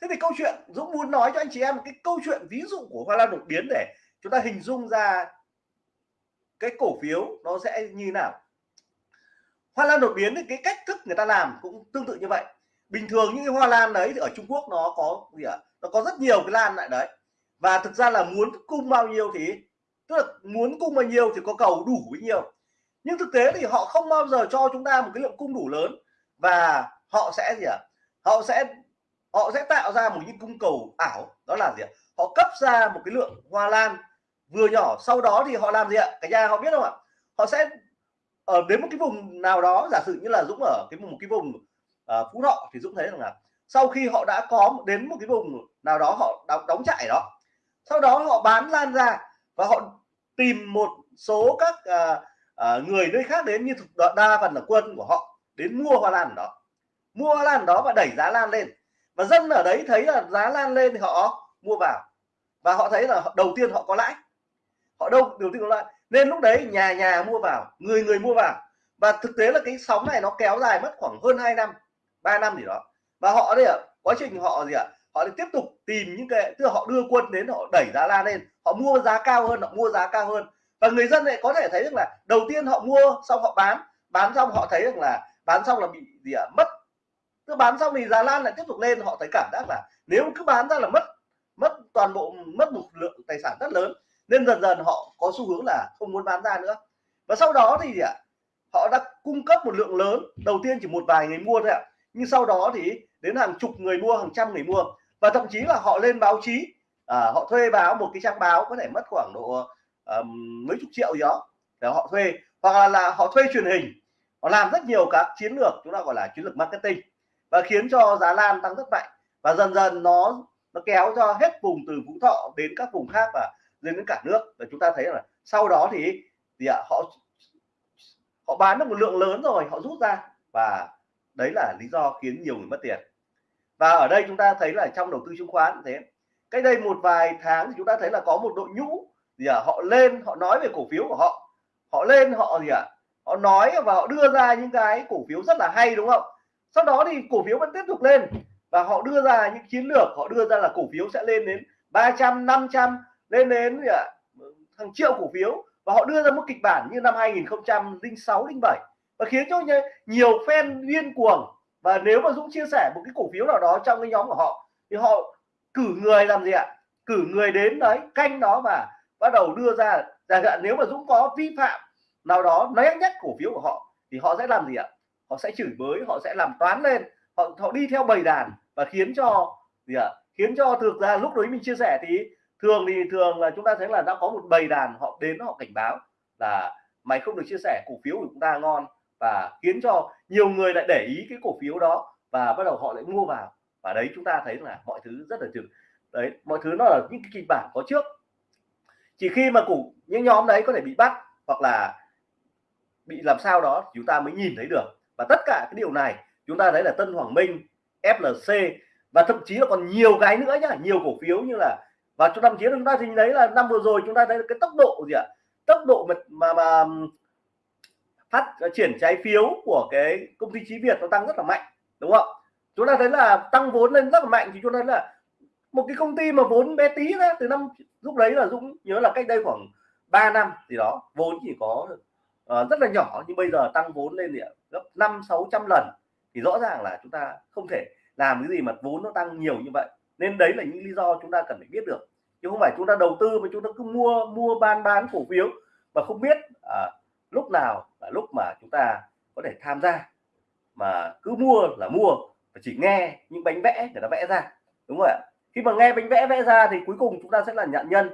[SPEAKER 1] Thế thì câu chuyện Dũng muốn nói cho anh chị em cái câu chuyện ví dụ của hoa lan đột biến để chúng ta hình dung ra cái cổ phiếu nó sẽ như nào. Hoa lan đột biến thì cái cách thức người ta làm cũng tương tự như vậy. Bình thường những cái hoa lan đấy thì ở Trung Quốc nó có gì ạ? Nó có rất nhiều cái lan lại đấy. Và thực ra là muốn cung bao nhiêu thì tức là muốn cung bao nhiêu thì có cầu đủ bấy nhiêu. Nhưng thực tế thì họ không bao giờ cho chúng ta một cái lượng cung đủ lớn. Và họ sẽ gì ạ? Họ sẽ họ sẽ tạo ra một những cung cầu ảo. Đó là gì ạ? Họ cấp ra một cái lượng hoa lan vừa nhỏ. Sau đó thì họ làm gì ạ? Cả nhà họ biết không ạ? Họ sẽ ở đến một cái vùng nào đó giả sử như là Dũng ở cái một cái vùng uh, Phú Thọ thì Dũng thấy rằng là sau khi họ đã có đến một cái vùng nào đó họ đóng, đóng trại đó sau đó họ bán lan ra và họ tìm một số các uh, uh, người nơi khác đến như thuộc đa phần là quân của họ đến mua hoa lan đó. Mua hoa lan đó và đẩy giá lan lên. Và dân ở đấy thấy là giá lan lên thì họ mua vào. Và họ thấy là đầu tiên họ có lãi. Họ đâu đầu tiên có lãi. Nên lúc đấy nhà nhà mua vào người người mua vào. Và thực tế là cái sóng này nó kéo dài mất khoảng hơn 2 năm 3 năm gì đó. Và họ đây ạ quá trình họ gì ạ họ tiếp tục tìm những cái, tức là họ đưa quân đến, họ đẩy giá lan lên, họ mua giá cao hơn, họ mua giá cao hơn. Và người dân lại có thể thấy rằng là đầu tiên họ mua xong họ bán bán xong họ thấy rằng là bán xong là bị gì ạ, mất. Cứ bán xong thì giá lan lại tiếp tục lên, họ thấy cảm giác là nếu cứ bán ra là mất mất toàn bộ, mất một lượng tài sản rất lớn, nên dần dần họ có xu hướng là không muốn bán ra nữa. Và sau đó thì gì ạ, họ đã cung cấp một lượng lớn, đầu tiên chỉ một vài người mua thôi ạ, nhưng sau đó thì đến hàng chục người mua, hàng trăm người mua và thậm chí là họ lên báo chí à, họ thuê báo một cái trang báo có thể mất khoảng độ um, mấy chục triệu gì đó để họ thuê. Hoặc là, là họ thuê truyền hình họ làm rất nhiều các chiến lược chúng ta gọi là chiến lược marketing và khiến cho giá lan tăng rất mạnh. Và dần dần nó nó kéo cho hết vùng từ Phú Thọ đến các vùng khác và lên đến cả nước. Và chúng ta thấy là sau đó thì thì à, họ họ bán được một lượng lớn rồi họ rút ra. Và đấy là lý do khiến nhiều người mất tiền và ở đây chúng ta thấy là trong đầu tư chứng khoán thế. Cách đây một vài tháng thì chúng ta thấy là có một đội nhũ gì à, họ lên họ nói về cổ phiếu của họ. Họ lên họ gì ạ? À, họ nói và họ đưa ra những cái cổ phiếu rất là hay đúng không? Sau đó thì cổ phiếu vẫn tiếp tục lên và họ đưa ra những chiến lược. Họ đưa ra là cổ phiếu sẽ lên đến 300 500 lên đến gì à, hàng triệu cổ phiếu. Và họ đưa ra một kịch bản như năm 2006 07 và khiến cho nhiều fan điên cuồng và nếu mà Dũng chia sẻ một cái cổ phiếu nào đó trong cái nhóm của họ, thì họ cử người làm gì ạ? Cử người đến đấy, canh đó và bắt đầu đưa ra. Chẳng hạn nếu mà Dũng có vi phạm nào đó né nhất cổ phiếu của họ, thì họ sẽ làm gì ạ? Họ sẽ chửi bới, họ sẽ làm toán lên. Họ họ đi theo bầy đàn và khiến cho gì ạ? Khiến cho thực ra lúc đấy mình chia sẻ thì thường thì thường là chúng ta thấy là đã có một bầy đàn họ đến họ cảnh báo là mày không được chia sẻ cổ phiếu của chúng ta ngon và khiến cho nhiều người lại để ý cái cổ phiếu đó và bắt đầu họ lại mua vào. Và đấy chúng ta thấy là mọi thứ rất là trực. Đấy mọi thứ nó là những cái kịch bản có trước. Chỉ khi mà cổ những nhóm đấy có thể bị bắt hoặc là bị làm sao đó chúng ta mới nhìn thấy được. Và tất cả cái điều này chúng ta thấy là Tân Hoàng Minh FLC và thậm chí là còn nhiều cái nữa nhá nhiều cổ phiếu như là và trong năm chiến chúng ta thì thấy là năm vừa rồi chúng ta thấy cái tốc độ gì ạ? Tốc độ mà mà, mà thắt ờ, triển trái phiếu của cái công ty trí Việt nó tăng rất là mạnh đúng không? Chúng ta thấy là tăng vốn lên rất là mạnh thì chúng ta thấy là một cái công ty mà vốn bé tí ra từ năm lúc đấy là Dũng nhớ là cách đây khoảng 3 năm thì đó vốn chỉ có uh, rất là nhỏ nhưng bây giờ tăng vốn lên thì gấp năm sáu trăm lần thì rõ ràng là chúng ta không thể làm cái gì mà vốn nó tăng nhiều như vậy. Nên đấy là những lý do chúng ta cần phải biết được. Chứ không phải chúng ta đầu tư mà chúng ta cứ mua mua bán bán cổ phiếu mà không biết à, lúc nào là lúc mà chúng ta có thể tham gia. Mà cứ mua là mua và chỉ nghe những bánh vẽ để nó vẽ ra đúng không ạ? Khi mà nghe bánh vẽ vẽ ra thì cuối cùng chúng ta sẽ là nạn nhân.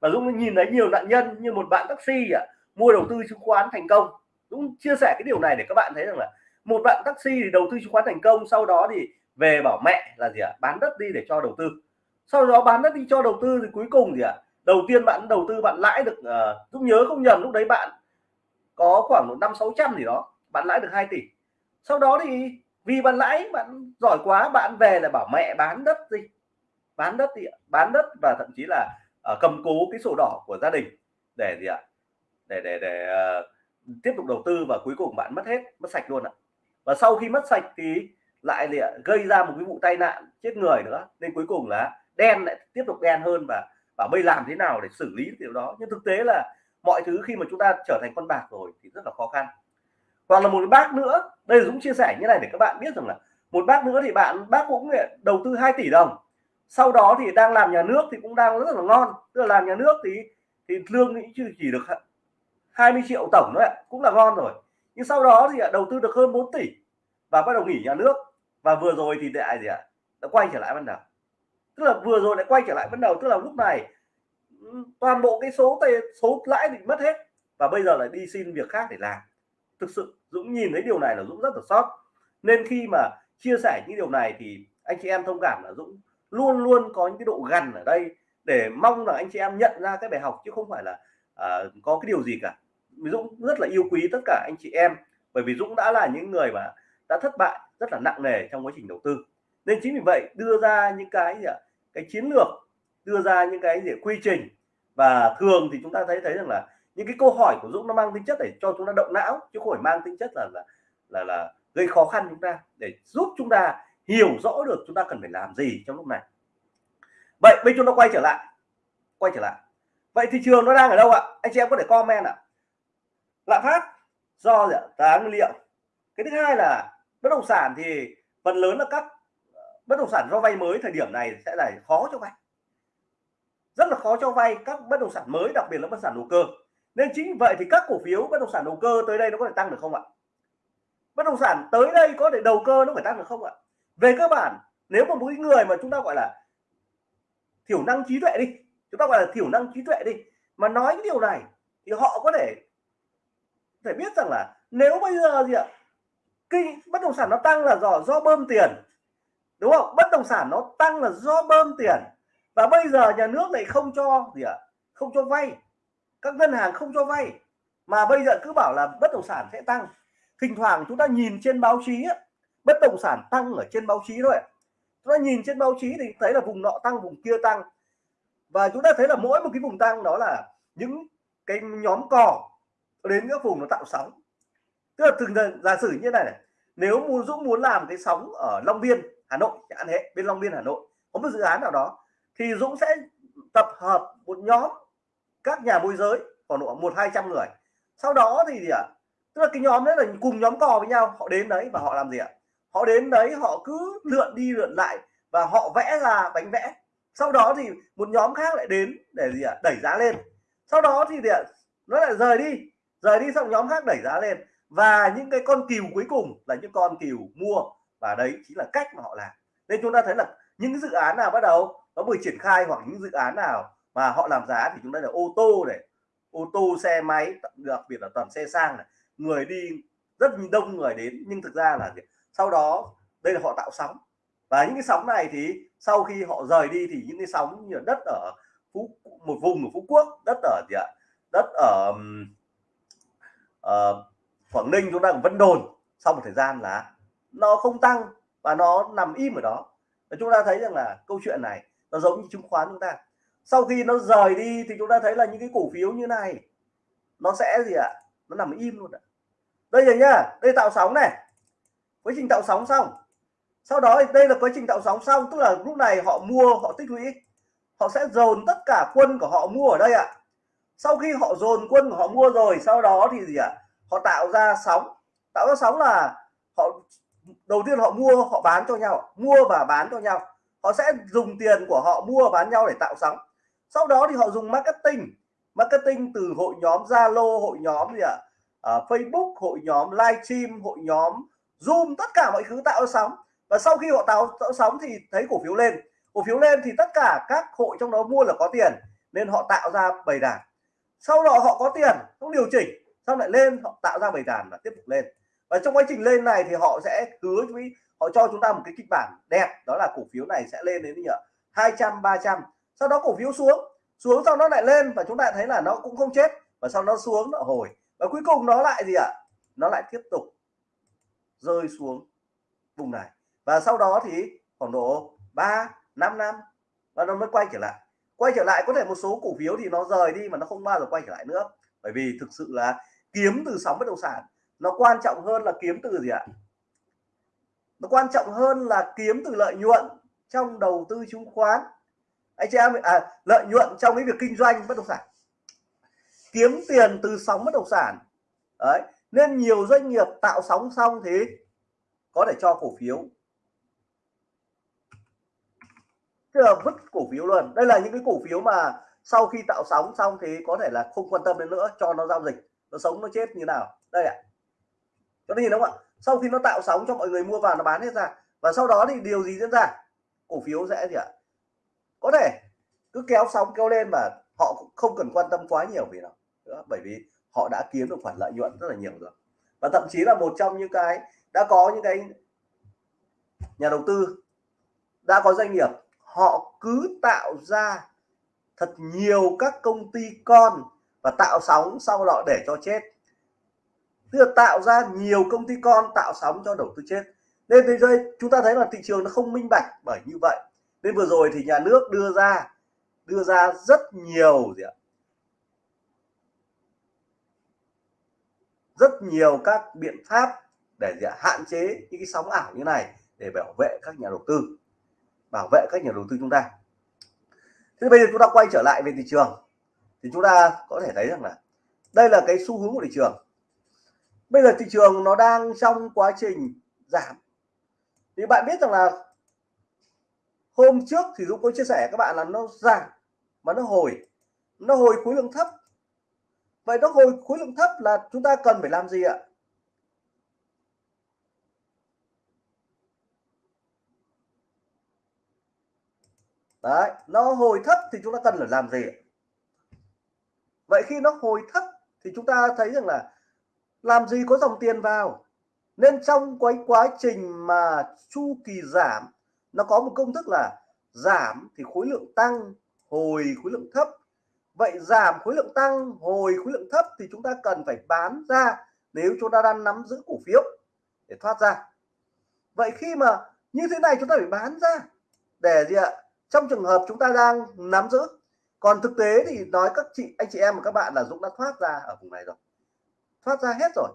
[SPEAKER 1] Và Dũng nhìn thấy nhiều nạn nhân như một bạn taxi à, mua đầu tư chứng khoán thành công. Dũng chia sẻ cái điều này để các bạn thấy rằng là một bạn taxi thì đầu tư chứng khoán thành công sau đó thì về bảo mẹ là gì ạ? Bán đất đi để cho đầu tư. Sau đó bán đất đi cho đầu tư thì cuối cùng gì ạ? Đầu tiên bạn đầu tư bạn lãi được uh, Dũng nhớ không nhầm lúc đấy bạn có khoảng độ năm sáu trăm gì đó bạn lãi được 2 tỷ. Sau đó thì vì bạn lãi bạn giỏi quá bạn về là bảo mẹ bán đất đi. Bán đất đi bán đất và thậm chí là uh, cầm cố cái sổ đỏ của gia đình để gì ạ? Để để để uh, tiếp tục đầu tư và cuối cùng bạn mất hết mất sạch luôn ạ. Và sau khi mất sạch thì lại gì ạ? Gây ra một cái vụ tai nạn chết người nữa. Nên cuối cùng là đen lại tiếp tục đen hơn và bảo bây làm thế nào để xử lý điều đó? Nhưng thực tế là mọi thứ khi mà chúng ta trở thành con bạc rồi thì rất là khó khăn. Hoặc là một bác nữa đây là Dũng chia sẻ như này để các bạn biết rằng là một bác nữa thì bạn bác cũng đầu tư 2 tỷ đồng. Sau đó thì đang làm nhà nước thì cũng đang rất là ngon. Tức là làm nhà nước thì thì lương thì chỉ, chỉ được 20 triệu tổng thôi cũng là ngon rồi. Nhưng sau đó thì đầu tư được hơn 4 tỷ và bắt đầu nghỉ nhà nước. Và vừa rồi thì lại gì ạ? Đã quay trở lại ban đầu. Tức là vừa rồi lại quay trở lại ban đầu tức là lúc này toàn bộ cái số tiền số lãi thì mất hết và bây giờ lại đi xin việc khác để làm. Thực sự Dũng nhìn thấy điều này là Dũng rất là sót nên khi mà chia sẻ những điều này thì anh chị em thông cảm là Dũng luôn luôn có những cái độ gần ở đây để mong là anh chị em nhận ra cái bài học chứ không phải là uh, có cái điều gì cả. Dũng rất là yêu quý tất cả anh chị em bởi vì Dũng đã là những người mà đã thất bại rất là nặng nề trong quá trình đầu tư. Nên chính vì vậy đưa ra những cái gì ạ? Cái chiến lược đưa ra những cái gì quy trình. Và thường thì chúng ta thấy thấy rằng là những cái câu hỏi của Dũng nó mang tính chất để cho chúng ta động não chứ không phải mang tính chất là là là, là gây khó khăn chúng ta. Để giúp chúng ta hiểu rõ được chúng ta cần phải làm gì trong lúc này. Vậy bây chúng ta quay trở lại quay trở lại. Vậy thị trường nó đang ở đâu ạ? Anh chị em có thể comment ạ. Lạm phát do gì ạ? Giá nguyên liệu. Cái thứ hai là bất động sản thì phần lớn là các bất động sản do vay mới thời điểm này sẽ là khó cho vay rất là khó cho vay các bất động sản mới, đặc biệt là bất động sản đầu cơ. Nên chính vậy thì các cổ phiếu, bất động sản đầu cơ tới đây nó có thể tăng được không ạ? Bất động sản tới đây có thể đầu cơ nó phải tăng được không ạ? Về cơ bản, nếu mà một người mà chúng ta gọi là thiểu năng trí tuệ đi, chúng ta gọi là thiểu năng trí tuệ đi, mà nói cái điều này thì họ có thể phải biết rằng là nếu bây giờ gì ạ? Kinh, bất động sản nó tăng là do do bơm tiền, đúng không? Bất động sản nó tăng là do bơm tiền và bây giờ nhà nước lại không cho gì ạ? Không cho vay. Các ngân hàng không cho vay. Mà bây giờ cứ bảo là bất động sản sẽ tăng. Thỉnh thoảng chúng ta nhìn trên báo chí bất động sản tăng ở trên báo chí thôi chúng ta nhìn trên báo chí thì thấy là vùng nọ tăng vùng kia tăng. Và chúng ta thấy là mỗi một cái vùng tăng đó là những cái nhóm cò đến các vùng nó tạo sóng. Tức là từng giả sử như này, này nếu muốn Dũng muốn làm cái sóng ở Long Biên Hà Nội chẳng hạn bên Long Biên Hà Nội có một dự án nào đó thì Dũng sẽ tập hợp một nhóm các nhà môi giới, khoảng độ một hai trăm người. Sau đó thì gì ạ? Tức là cái nhóm đấy là cùng nhóm cò với nhau, họ đến đấy và họ làm gì ạ? Họ đến đấy, họ cứ lượn đi lượn lại và họ vẽ ra bánh vẽ. Sau đó thì một nhóm khác lại đến để gì ạ? Đẩy giá lên. Sau đó thì gì ạ? Nó lại rời đi rời đi xong nhóm khác đẩy giá lên. Và những cái con cừu cuối cùng là những con cừu mua. Và đấy chính là cách mà họ làm. Nên chúng ta thấy là những dự án nào bắt đầu nó vừa triển khai hoặc những dự án nào mà họ làm giá thì chúng ta là ô tô này ô tô xe máy đặc biệt là toàn xe sang này. Người đi rất đông người đến nhưng thực ra là sau đó đây là họ tạo sóng. Và những cái sóng này thì sau khi họ rời đi thì những cái sóng như đất ở phú một vùng ở phú quốc đất ở gì ạ? Đất ở uh, quảng ninh chúng ta ở vân đồn sau một thời gian là nó không tăng và nó nằm im ở đó. Và chúng ta thấy rằng là câu chuyện này nó giống như chứng khoán chúng ta. Sau khi nó rời đi thì chúng ta thấy là những cái cổ phiếu như này, nó sẽ gì ạ? Nó nằm im luôn ạ. Đây rồi nhá, đây tạo sóng này. Quá trình tạo sóng xong. Sau đó đây là quá trình tạo sóng xong, tức là lúc này họ mua, họ tích lũy. Họ sẽ dồn tất cả quân của họ mua ở đây ạ. Sau khi họ dồn quân của họ mua rồi, sau đó thì gì ạ? Họ tạo ra sóng. Tạo ra sóng là họ, đầu tiên họ mua, họ bán cho nhau mua và bán cho nhau họ sẽ dùng tiền của họ mua bán nhau để tạo sóng. Sau đó thì họ dùng marketing. Marketing từ hội nhóm Zalo hội nhóm gì ạ? À, Facebook hội nhóm livestream hội nhóm Zoom tất cả mọi thứ tạo sóng. Và sau khi họ tạo, tạo sóng thì thấy cổ phiếu lên. Cổ phiếu lên thì tất cả các hội trong đó mua là có tiền nên họ tạo ra bầy đàn. Sau đó họ có tiền không điều chỉnh xong lại lên họ tạo ra bầy đàn và tiếp tục lên. Và trong quá trình lên này thì họ sẽ hứa với họ cho chúng ta một cái kịch bản đẹp, đó là cổ phiếu này sẽ lên đến nhỉ 200 300 sau đó cổ phiếu xuống. Xuống sau nó lại lên và chúng ta thấy là nó cũng không chết. Và sau nó xuống, nó hồi. Và cuối cùng nó lại gì ạ? Nó lại tiếp tục rơi xuống vùng này. Và sau đó thì khoảng độ 3 5 năm và nó mới quay trở lại. Quay trở lại, có thể một số cổ phiếu thì nó rời đi mà nó không bao giờ quay trở lại nữa. Bởi vì thực sự là kiếm từ sóng bất động sản, nó quan trọng hơn là kiếm từ gì ạ? Nó quan trọng hơn là kiếm từ lợi nhuận trong đầu tư chứng khoán. Anh chị em à, lợi nhuận trong cái việc kinh doanh bất động sản. Kiếm tiền từ sóng bất động sản. Đấy nên nhiều doanh nghiệp tạo sóng xong thì có thể cho cổ phiếu. Tức là vứt cổ phiếu luôn. Đây là những cái cổ phiếu mà sau khi tạo sóng xong thì có thể là không quan tâm đến nữa cho nó giao dịch. Nó sống nó chết như nào. Đây ạ. À. có nhìn đúng không ạ? Sau khi nó tạo sóng cho mọi người mua vào nó bán hết ra. Và sau đó thì điều gì diễn ra? Cổ phiếu sẽ gì ạ? Có thể cứ kéo sóng kéo lên mà họ không cần quan tâm quá nhiều vì nó nữa bởi vì họ đã kiếm được khoản lợi nhuận rất là nhiều rồi. Và thậm chí là một trong những cái, đã có những cái nhà đầu tư, đã có doanh nghiệp, họ cứ tạo ra thật nhiều các công ty con và tạo sóng sau đó để cho chết tức là tạo ra nhiều công ty con tạo sóng cho đầu tư chết nên thế giới, chúng ta thấy là thị trường nó không minh bạch bởi như vậy. Nên vừa rồi thì nhà nước đưa ra đưa ra rất nhiều gì ạ? Rất nhiều các biện pháp để gì ạ? hạn chế những cái sóng ảo như này để bảo vệ các nhà đầu tư, bảo vệ các nhà đầu tư chúng ta. Thế bây giờ chúng ta quay trở lại về thị trường. Thì chúng ta có thể thấy rằng là đây là cái xu hướng của thị trường bây giờ thị trường nó đang trong quá trình giảm. Thì bạn biết rằng là hôm trước thì Dũng có chia sẻ các bạn là nó giảm mà nó hồi. Nó hồi khối lượng thấp. Vậy nó hồi khối lượng thấp là chúng ta cần phải làm gì ạ? Đấy, nó hồi thấp thì chúng ta cần phải làm gì vậy khi nó hồi thấp thì chúng ta thấy rằng là làm gì có dòng tiền vào? Nên trong cái quá trình mà chu kỳ giảm, nó có một công thức là giảm thì khối lượng tăng, hồi khối lượng thấp. Vậy giảm khối lượng tăng, hồi khối lượng thấp thì chúng ta cần phải bán ra nếu chúng ta đang nắm giữ cổ phiếu để thoát ra. Vậy khi mà như thế này chúng ta phải bán ra để gì ạ? Trong trường hợp chúng ta đang nắm giữ. Còn thực tế thì nói các chị, anh chị em và các bạn là Dũng đã thoát ra ở vùng này rồi thoát ra hết rồi.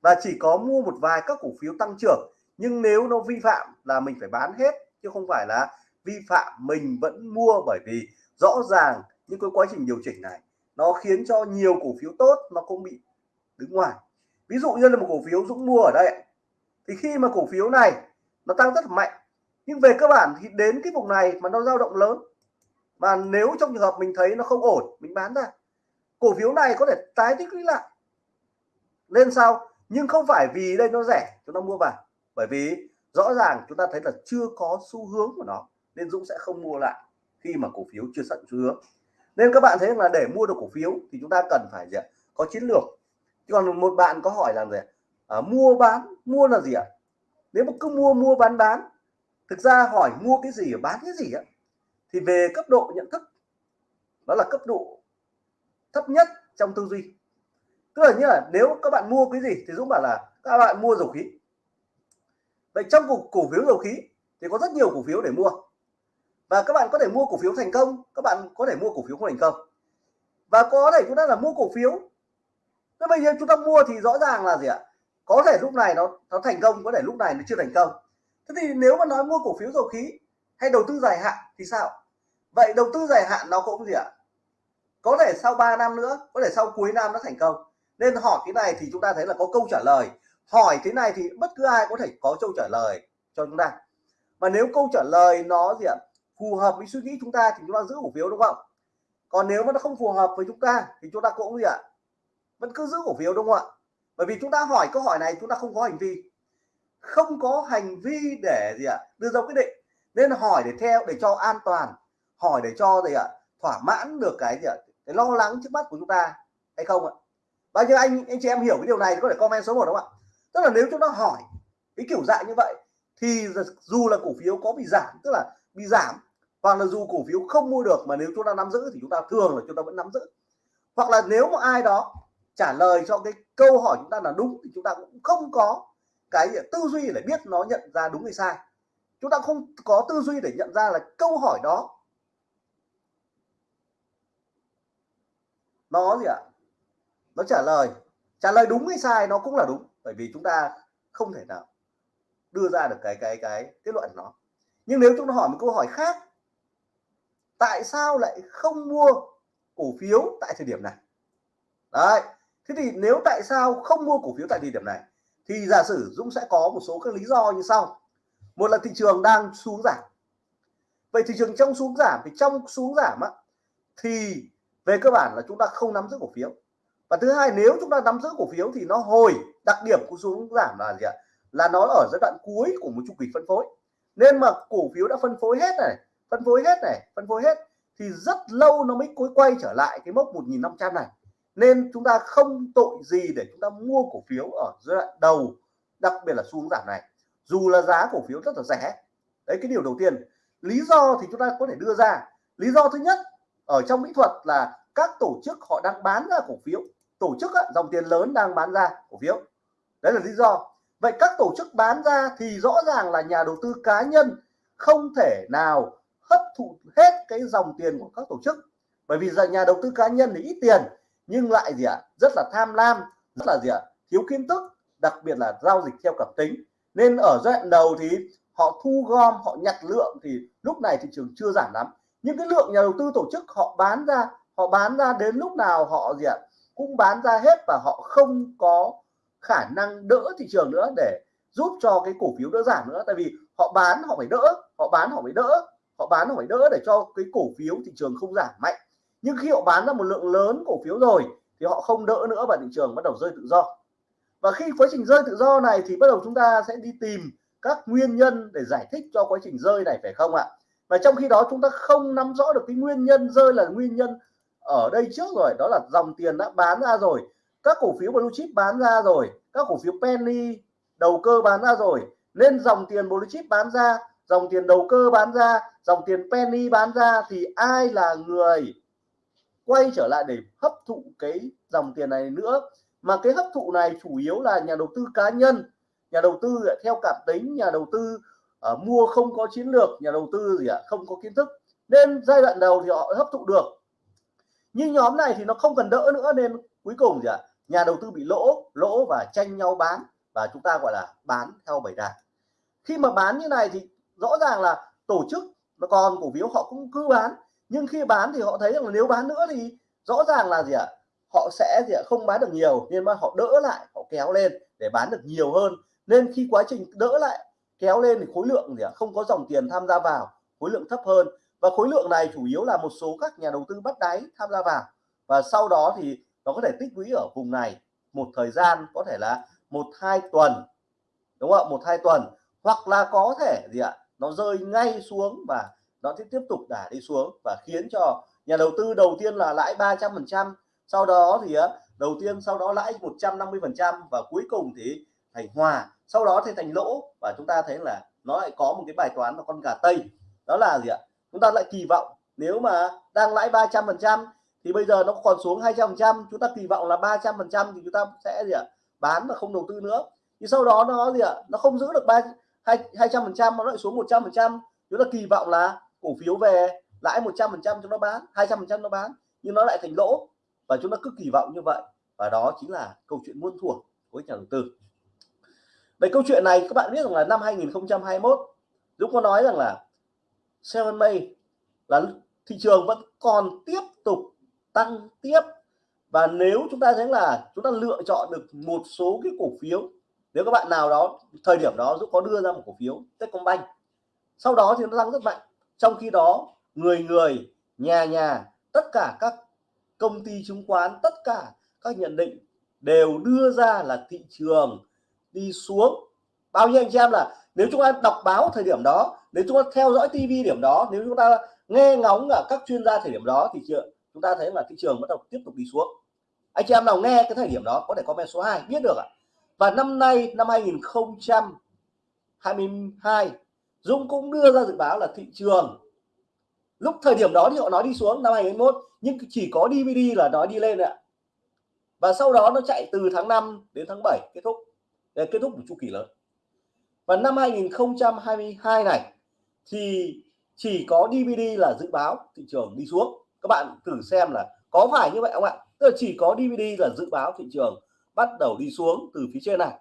[SPEAKER 1] Và chỉ có mua một vài các cổ phiếu tăng trưởng, nhưng nếu nó vi phạm là mình phải bán hết, chứ không phải là vi phạm mình vẫn mua bởi vì rõ ràng những cái quá trình điều chỉnh này, nó khiến cho nhiều cổ phiếu tốt nó cũng bị đứng ngoài. Ví dụ như là một cổ phiếu Dũng mua ở đây thì khi mà cổ phiếu này nó tăng rất mạnh, nhưng về cơ bản thì đến cái vùng này mà nó dao động lớn. Mà nếu trong trường hợp mình thấy nó không ổn, mình bán ra. Cổ phiếu này có thể tái tích lũy lại lên sau. Nhưng không phải vì đây nó rẻ chúng ta mua vào. Bởi vì rõ ràng chúng ta thấy là chưa có xu hướng của nó nên Dũng sẽ không mua lại khi mà cổ phiếu chưa sẵn xu hướng. Nên các bạn thấy là để mua được cổ phiếu thì chúng ta cần phải gì có chiến lược. Chứ còn một bạn có hỏi là gì à, mua bán mua là gì ạ? Nếu mà cứ mua mua bán bán thực ra hỏi mua cái gì bán cái gì á thì về cấp độ nhận thức. Đó là cấp độ thấp nhất trong tư duy tức là như là nếu các bạn mua cái gì thì Dũng bảo là các bạn mua dầu khí. Vậy trong cổ, cổ phiếu dầu khí thì có rất nhiều cổ phiếu để mua. Và các bạn có thể mua cổ phiếu thành công các bạn có thể mua cổ phiếu không thành công. Và có thể chúng ta là mua cổ phiếu. Thế bây giờ chúng ta mua thì rõ ràng là gì ạ? Có thể lúc này nó nó thành công có thể lúc này nó chưa thành công. Thế thì nếu mà nói mua cổ phiếu dầu khí hay đầu tư dài hạn thì sao? Vậy đầu tư dài hạn nó cũng gì ạ? Có thể sau 3 năm nữa có thể sau cuối năm nó thành công nên hỏi cái này thì chúng ta thấy là có câu trả lời. Hỏi thế này thì bất cứ ai có thể có câu trả lời cho chúng ta. Mà nếu câu trả lời nó gì ạ? Phù hợp với suy nghĩ chúng ta thì chúng ta giữ cổ phiếu đúng không? Còn nếu mà nó không phù hợp với chúng ta thì chúng ta cũng gì ạ? Vẫn cứ giữ cổ phiếu đúng không ạ? Bởi vì chúng ta hỏi câu hỏi này chúng ta không có hành vi. Không có hành vi để gì ạ? Đưa ra quyết định. Nên hỏi để theo, để cho an toàn. Hỏi để cho gì ạ? Thỏa mãn được cái gì ạ? Cái lo lắng trước mắt của chúng ta hay không ạ? Bao nhiêu anh anh chị em hiểu cái điều này có thể comment số 1 không ạ? Tức là nếu chúng ta hỏi cái kiểu dạng như vậy, thì dù là cổ phiếu có bị giảm, tức là bị giảm, hoặc là dù cổ phiếu không mua được mà nếu chúng ta nắm giữ thì chúng ta thường là chúng ta vẫn nắm giữ. Hoặc là nếu mà ai đó trả lời cho cái câu hỏi chúng ta là đúng thì chúng ta cũng không có cái tư duy để biết nó nhận ra đúng hay sai. Chúng ta không có tư duy để nhận ra là câu hỏi đó nó gì ạ? Nó trả lời. Trả lời đúng hay sai nó cũng là đúng bởi vì chúng ta không thể nào đưa ra được cái cái cái kết luận nó. Nhưng nếu chúng ta hỏi một câu hỏi khác tại sao lại không mua cổ phiếu tại thời điểm này? Đấy thế thì nếu tại sao không mua cổ phiếu tại thời điểm này thì giả sử Dũng sẽ có một số các lý do như sau. Một là thị trường đang xuống giảm. Vậy thị trường trong xuống giảm thì trong xuống giảm á, thì về cơ bản là chúng ta không nắm giữ cổ phiếu và thứ hai, nếu chúng ta nắm giữ cổ phiếu thì nó hồi, đặc điểm của xuống giảm là gì ạ? Là nó ở giai đoạn cuối của một chu kỳ phân phối. Nên mà cổ phiếu đã phân phối hết này, phân phối hết này, phân phối hết, thì rất lâu nó mới cuối quay trở lại cái mốc 1.500 này. Nên chúng ta không tội gì để chúng ta mua cổ phiếu ở giai đoạn đầu, đặc biệt là xuống giảm này. Dù là giá cổ phiếu rất là rẻ. Đấy, cái điều đầu tiên. Lý do thì chúng ta có thể đưa ra. Lý do thứ nhất ở trong mỹ thuật là các tổ chức họ đang bán ra cổ phiếu tổ chức á, dòng tiền lớn đang bán ra cổ phiếu. Đấy là lý do. Vậy các tổ chức bán ra thì rõ ràng là nhà đầu tư cá nhân không thể nào hấp thụ hết cái dòng tiền của các tổ chức. Bởi vì giờ nhà đầu tư cá nhân thì ít tiền nhưng lại gì ạ rất là tham lam rất là gì ạ thiếu kiến thức đặc biệt là giao dịch theo cảm tính. Nên ở giai đoạn đầu thì họ thu gom họ nhặt lượng thì lúc này thị trường chưa giảm lắm. Nhưng cái lượng nhà đầu tư tổ chức họ bán ra họ bán ra đến lúc nào họ gì ạ cũng bán ra hết và họ không có khả năng đỡ thị trường nữa để giúp cho cái cổ phiếu đỡ giảm nữa. Tại vì họ bán, họ phải đỡ, họ bán, họ phải đỡ, họ bán, họ phải đỡ để cho cái cổ phiếu thị trường không giảm mạnh. Nhưng khi họ bán ra một lượng lớn cổ phiếu rồi thì họ không đỡ nữa và thị trường bắt đầu rơi tự do. Và khi quá trình rơi tự do này thì bắt đầu chúng ta sẽ đi tìm các nguyên nhân để giải thích cho quá trình rơi này, phải không ạ? Và trong khi đó chúng ta không nắm rõ được cái nguyên nhân rơi là nguyên nhân ở đây trước rồi đó là dòng tiền đã bán ra rồi. Các cổ phiếu blue chip bán ra rồi. Các cổ phiếu penny đầu cơ bán ra rồi. Nên dòng tiền blue chip bán ra dòng tiền đầu cơ bán ra dòng tiền penny bán ra thì ai là người quay trở lại để hấp thụ cái dòng tiền này nữa? Mà cái hấp thụ này chủ yếu là nhà đầu tư cá nhân. Nhà đầu tư theo cảm tính nhà đầu tư uh, mua không có chiến lược nhà đầu tư gì ạ không có kiến thức. Nên giai đoạn đầu thì họ hấp thụ được nhưng nhóm này thì nó không cần đỡ nữa nên cuối cùng gì ạ? Nhà đầu tư bị lỗ lỗ và tranh nhau bán và chúng ta gọi là bán theo bảy đà. khi mà bán như này thì rõ ràng là tổ chức mà còn cổ phiếu họ cũng cứ bán, nhưng khi bán thì họ thấy rằng là nếu bán nữa thì rõ ràng là gì ạ? Họ sẽ gì ạ? Không bán được nhiều nên mà họ đỡ lại, họ kéo lên để bán được nhiều hơn. Nên khi quá trình đỡ lại, kéo lên thì khối lượng gì ạ? Không có dòng tiền tham gia vào, khối lượng thấp hơn và khối lượng này chủ yếu là một số các nhà đầu tư bắt đáy tham gia vào. Và sau đó thì nó có thể tích lũy ở vùng này một thời gian, có thể là một, hai tuần, đúng không ạ? Một, hai tuần. Hoặc là có thể gì ạ? Nó rơi ngay xuống và nó sẽ tiếp tục đả đi xuống và khiến cho nhà đầu tư đầu tiên là lãi 300 phần trăm, sau đó thì đầu tiên, sau đó lãi 150 phần trăm và cuối cùng thì thành hòa, sau đó thì thành lỗ. Và chúng ta thấy là nó lại có một cái bài toán là con gà tây. Đó là gì ạ? Chúng ta lại kỳ vọng, nếu mà đang lãi 300 phần trăm thì bây giờ nó còn xuống 200 phần trăm, chúng ta kỳ vọng là 300 phần trăm thì chúng ta sẽ gì ạ? Bán và không đầu tư nữa. Thì sau đó nó gì ạ? Nó không giữ được ba, hai trăm phần trăm, nó lại xuống 100 phần trăm. Chúng ta kỳ vọng là cổ phiếu về lãi 100 phần trăm cho nó bán 200 phần trăm nó bán, nhưng nó lại thành lỗ. Và chúng ta cứ kỳ vọng như vậy. Và đó chính là câu chuyện muôn thuở của nhà đầu tư. Về câu chuyện này các bạn biết rằng là năm 2021 Dũng có nói rằng là Seven May là thị trường vẫn còn tiếp tục tăng tiếp. Và nếu chúng ta thấy là chúng ta lựa chọn được một số cái cổ phiếu, nếu các bạn nào đó, thời điểm đó Dũng có đưa ra một cổ phiếu Techcombank, sau đó thì nó tăng rất mạnh. Trong khi đó, người người, nhà nhà, tất cả các công ty chứng khoán, tất cả các nhận định đều đưa ra là thị trường đi xuống. Bao nhiêu anh chị em là nếu chúng ta đọc báo thời điểm đó, nếu chúng ta theo dõi TV điểm đó, nếu chúng ta nghe ngóng ở các chuyên gia thời điểm đó thì chúng ta thấy là thị trường bắt đầu tiếp tục đi xuống. Anh chị em nào nghe cái thời điểm đó có thể comment số 2 biết được ạ. Và năm nay, năm 2022 Dũng cũng đưa ra dự báo là thị trường lúc thời điểm đó thì họ nói đi xuống năm 2021 nhưng chỉ có DVD là nói đi lên ạ. Và sau đó nó chạy từ tháng 5 đến tháng 7 kết thúc để kết thúc một chu kỳ lớn và năm 2022 này, thì chỉ có DVD là dự báo thị trường đi xuống. Các bạn thử xem là có phải như vậy không ạ? Tức là chỉ có DVD là dự báo thị trường bắt đầu đi xuống từ phía trên này.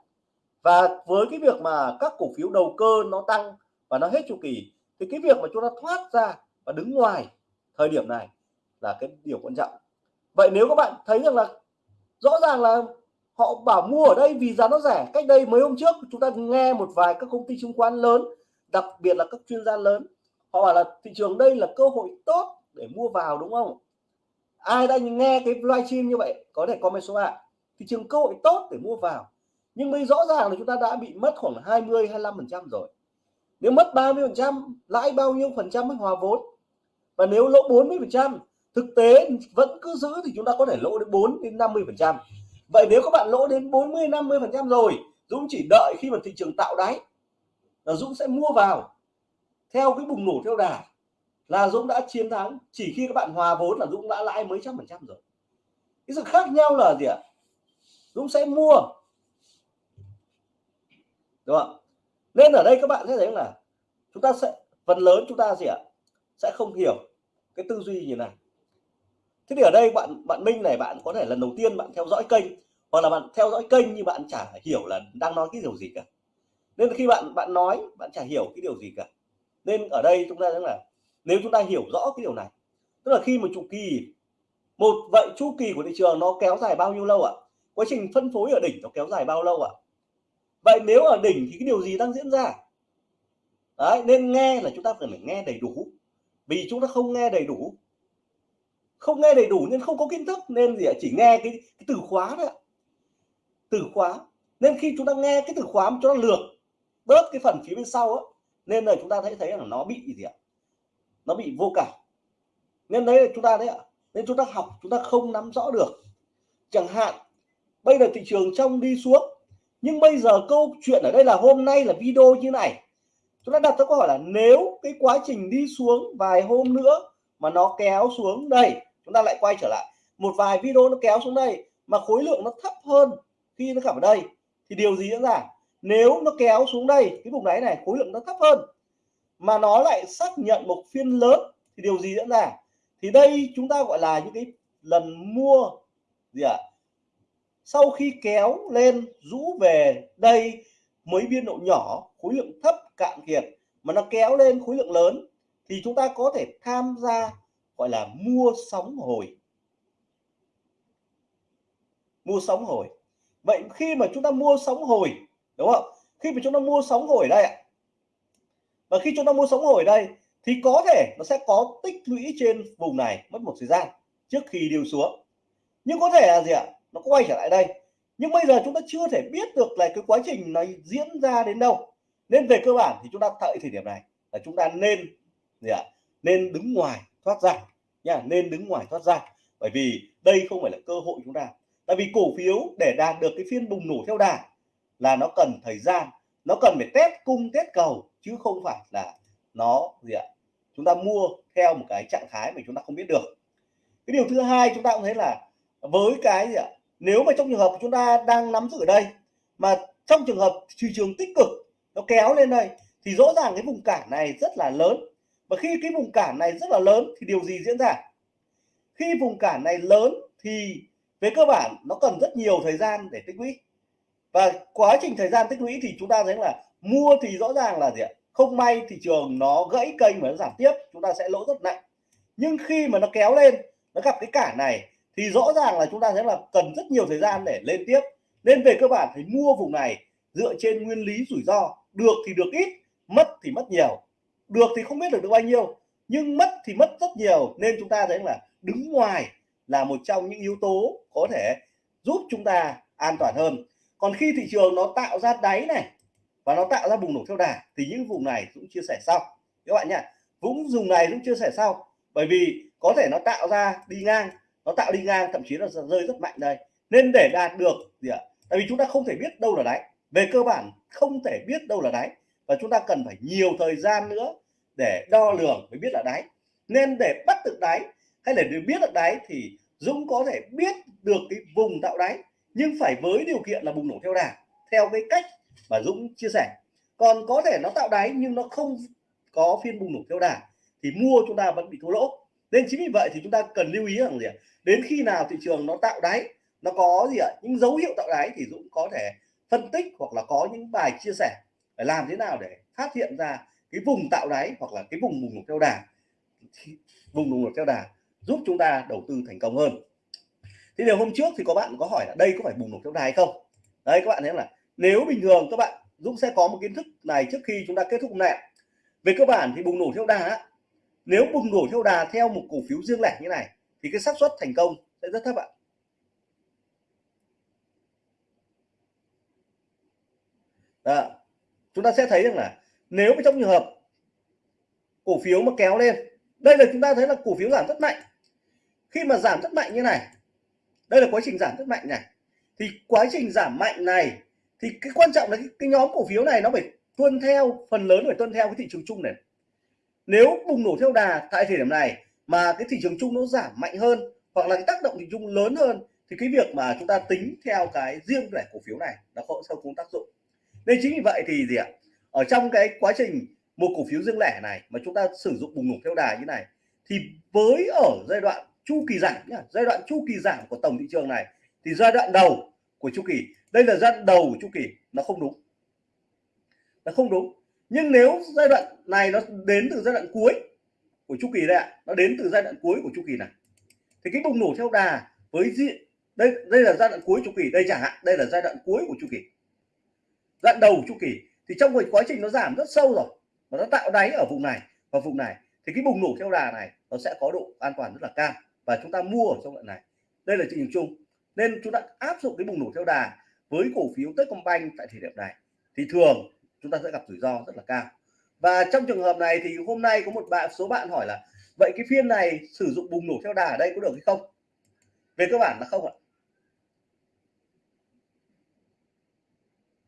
[SPEAKER 1] Và với cái việc mà các cổ phiếu đầu cơ nó tăng và nó hết chu kỳ, thì cái việc mà chúng ta thoát ra và đứng ngoài thời điểm này là cái điều quan trọng. Vậy nếu các bạn thấy rằng là rõ ràng là họ bảo mua ở đây vì giá nó rẻ. Cách đây mấy hôm trước, chúng ta nghe một vài các công ty chứng khoán lớn, đặc biệt là các chuyên gia lớn, họ bảo là thị trường đây là cơ hội tốt để mua vào, đúng không? Ai đã nghe cái livestream như vậy, có thể comment số 3 thị trường cơ hội tốt để mua vào. Nhưng bây rõ ràng là chúng ta đã bị mất khoảng 20 25 phần trăm rồi. Nếu mất 30 phần trăm, lãi bao nhiêu phần trăm mới hòa vốn? Và nếu lỗ 40 phần trăm, thực tế vẫn cứ giữ thì chúng ta có thể lỗ đến 4 đến 50 phần trăm vậy nếu các bạn lỗ đến 40 50 phần trăm rồi, Dũng chỉ đợi khi mà thị trường tạo đáy là Dũng sẽ mua vào. Theo cái bùng nổ theo đà là Dũng đã chiến thắng, chỉ khi các bạn hòa vốn là Dũng đã lãi mấy trăm phần trăm rồi. Cái sự khác nhau là gì ạ? Dũng sẽ mua. Đúng không nên ở đây các bạn sẽ thấy là chúng ta sẽ, phần lớn chúng ta gì ạ? Sẽ không hiểu cái tư duy như này thế thì ở đây bạn bạn Minh này, bạn có thể lần đầu tiên bạn theo dõi kênh, hoặc là bạn theo dõi kênh nhưng bạn chả hiểu là đang nói cái điều gì cả. Nên khi bạn bạn nói, bạn chả hiểu cái điều gì cả. Nên ở đây chúng ta rằng là nếu chúng ta hiểu rõ cái điều này, tức là khi một chu kỳ một, vậy chu kỳ của thị trường nó kéo dài bao nhiêu lâu ạ? Quá trình phân phối ở đỉnh nó kéo dài bao lâu ạ? Vậy nếu ở đỉnh thì cái điều gì đang diễn ra? Đấy, nên nghe là chúng ta cần phải nghe đầy đủ. Vì chúng ta không nghe đầy đủ không nghe đầy đủ nên không có kiến thức nên gì ạ? Chỉ nghe cái, cái từ khóa thôi từ khóa. Nên khi chúng ta nghe cái từ khóa mà chúng ta lược bớt cái phần phía bên sau á nên là chúng ta thấy thấy là nó bị gì ạ? Nó bị vô cảm. Nên đấy là chúng ta đấy ạ. Nên chúng ta học chúng ta không nắm rõ được. Chẳng hạn bây giờ thị trường trong đi xuống nhưng bây giờ câu chuyện ở đây là hôm nay là video như này. Chúng ta đặt ra câu hỏi là nếu cái quá trình đi xuống vài hôm nữa mà nó kéo xuống đây chúng ta lại quay trở lại. Một vài video nó kéo xuống đây, mà khối lượng nó thấp hơn khi nó gặp ở đây. Thì điều gì diễn ra? Nếu nó kéo xuống đây, cái vùng đáy này, khối lượng nó thấp hơn, mà nó lại xác nhận một phiên lớn, thì điều gì diễn ra? Thì đây chúng ta gọi là những cái lần mua, gì ạ? À? sau khi kéo lên, rũ về đây mấy biên độ nhỏ, khối lượng thấp, cạn kiệt, mà nó kéo lên khối lượng lớn, thì chúng ta có thể tham gia gọi là mua sóng hồi. Mua sóng hồi. Vậy khi mà chúng ta mua sóng hồi, đúng không? Khi mà chúng ta mua sóng hồi đây ạ. Và khi chúng ta mua sóng hồi đây, thì có thể nó sẽ có tích lũy trên vùng này mất một thời gian trước khi điều xuống. Nhưng có thể là gì ạ? Nó quay trở lại đây. Nhưng bây giờ chúng ta chưa thể biết được là cái quá trình này diễn ra đến đâu. Nên về cơ bản thì chúng ta tại thời điểm này là chúng ta nên gì ạ? Nên đứng ngoài thoát ra nha, nên đứng ngoài thoát ra. Bởi vì đây không phải là cơ hội chúng ta. Tại vì cổ phiếu để đạt được cái phiên bùng nổ theo đà là nó cần thời gian, nó cần phải test cung, test cầu, chứ không phải là nó gì ạ? Chúng ta mua theo một cái trạng thái mà chúng ta không biết được. Cái điều thứ hai chúng ta cũng thấy là với cái gì ạ? Nếu mà trong trường hợp chúng ta đang nắm giữ ở đây, mà trong trường hợp thị trường tích cực nó kéo lên đây, thì rõ ràng cái vùng cản này rất là lớn và khi cái vùng cản này rất là lớn thì điều gì diễn ra? Khi vùng cản này lớn thì về cơ bản nó cần rất nhiều thời gian để tích lũy. Và quá trình thời gian tích lũy thì chúng ta thấy là mua thì rõ ràng là gì ạ? Không may thị trường nó gãy kênh và nó giảm tiếp, chúng ta sẽ lỗ rất nặng. Nhưng khi mà nó kéo lên, nó gặp cái cản này thì rõ ràng là chúng ta thấy là cần rất nhiều thời gian để lên tiếp. Nên về cơ bản phải mua vùng này dựa trên nguyên lý rủi ro. Được thì được ít, mất thì mất nhiều được thì không biết được được bao nhiêu, nhưng mất thì mất rất nhiều. Nên chúng ta thấy là đứng ngoài là một trong những yếu tố có thể giúp chúng ta an toàn hơn. Còn khi thị trường nó tạo ra đáy này và nó tạo ra bùng nổ theo đà, thì những vùng này cũng chia sẻ sau. Các bạn nhé cũng dùng này cũng chia sẻ sau. Bởi vì có thể nó tạo ra đi ngang, nó tạo đi ngang, thậm chí là rơi rất mạnh đây. Nên để đạt được gì ạ? Tại vì chúng ta không thể biết đâu là đáy. Về cơ bản không thể biết đâu là đáy. Và chúng ta cần phải nhiều thời gian nữa để đo lường mới biết là đáy. Nên để bắt được đáy hay là để biết được đáy thì Dũng có thể biết được cái vùng tạo đáy, nhưng phải với điều kiện là bùng nổ theo đà, theo cái cách mà Dũng chia sẻ. Còn có thể nó tạo đáy nhưng nó không có phiên bùng nổ theo đà thì mua chúng ta vẫn bị thua lỗ. Nên chính vì vậy thì chúng ta cần lưu ý rằng gì ạ? Đến khi nào thị trường nó tạo đáy, nó có gì ạ? Những dấu hiệu tạo đáy thì Dũng có thể phân tích hoặc là có những bài chia sẻ để làm thế nào để phát hiện ra cái vùng tạo đáy hoặc là cái vùng bùng nổ theo đà vùng bùng nổ theo đà giúp chúng ta đầu tư thành công hơn. Thì điều hôm trước thì có bạn có hỏi là đây có phải bùng nổ theo đà hay không? Đấy, các bạn thấy là nếu bình thường các bạn Dũng sẽ có một kiến thức này trước khi chúng ta kết thúc này về cơ bản thì bùng nổ theo đà nếu bùng nổ theo đà theo một cổ phiếu riêng lẻ như này thì cái xác suất thành công sẽ rất thấp ạ. Đó. chúng ta sẽ thấy rằng là nếu trong trường hợp cổ phiếu mà kéo lên đây là chúng ta thấy là cổ phiếu giảm rất mạnh. Khi mà giảm rất mạnh như này đây là quá trình giảm rất mạnh này. Thì quá trình giảm mạnh này thì cái quan trọng là cái, cái nhóm cổ phiếu này nó phải tuân theo phần lớn phải tuân theo cái thị trường chung này. Nếu bùng nổ theo đà tại thời điểm này mà cái thị trường chung nó giảm mạnh hơn hoặc là cái tác động thị trường lớn hơn thì cái việc mà chúng ta tính theo cái riêng lẻ cổ phiếu này nó không không cũng tác dụng. Nên chính vì vậy thì gì ạ? Ở trong cái quá trình một cổ phiếu riêng lẻ này mà chúng ta sử dụng bùng nổ theo đà như này, thì với ở giai đoạn chu kỳ giảm nhá, giai đoạn chu kỳ giảm của tổng thị trường này, thì giai đoạn đầu của chu kỳ, đây là giai đoạn đầu của chu kỳ, nó không đúng. Nó không đúng. Nhưng nếu giai đoạn này nó đến từ giai đoạn cuối của chu kỳ đây ạ, nó đến từ giai đoạn cuối của chu kỳ này, thì cái bùng nổ theo đà với diện đây đây là giai đoạn cuối chu kỳ, đây chẳng hạn, đây là giai đoạn cuối của chu kỳ. Giai đoạn đầu chu kỳ thì trong cái quá trình nó giảm rất sâu rồi, và nó tạo đáy ở vùng này và vùng này, thì cái bùng nổ theo đà này nó sẽ có độ an toàn rất là cao, và chúng ta mua ở trong đoạn này. Đây là thị trường chung. Nên chúng ta áp dụng cái bùng nổ theo đà với cổ phiếu Techcombank tại thời điểm này, thì thường chúng ta sẽ gặp rủi ro rất là cao. Và trong trường hợp này thì hôm nay có một bạn, số bạn hỏi là, vậy cái phiên này sử dụng bùng nổ theo đà ở đây có được hay không? Về cơ bản là không ạ.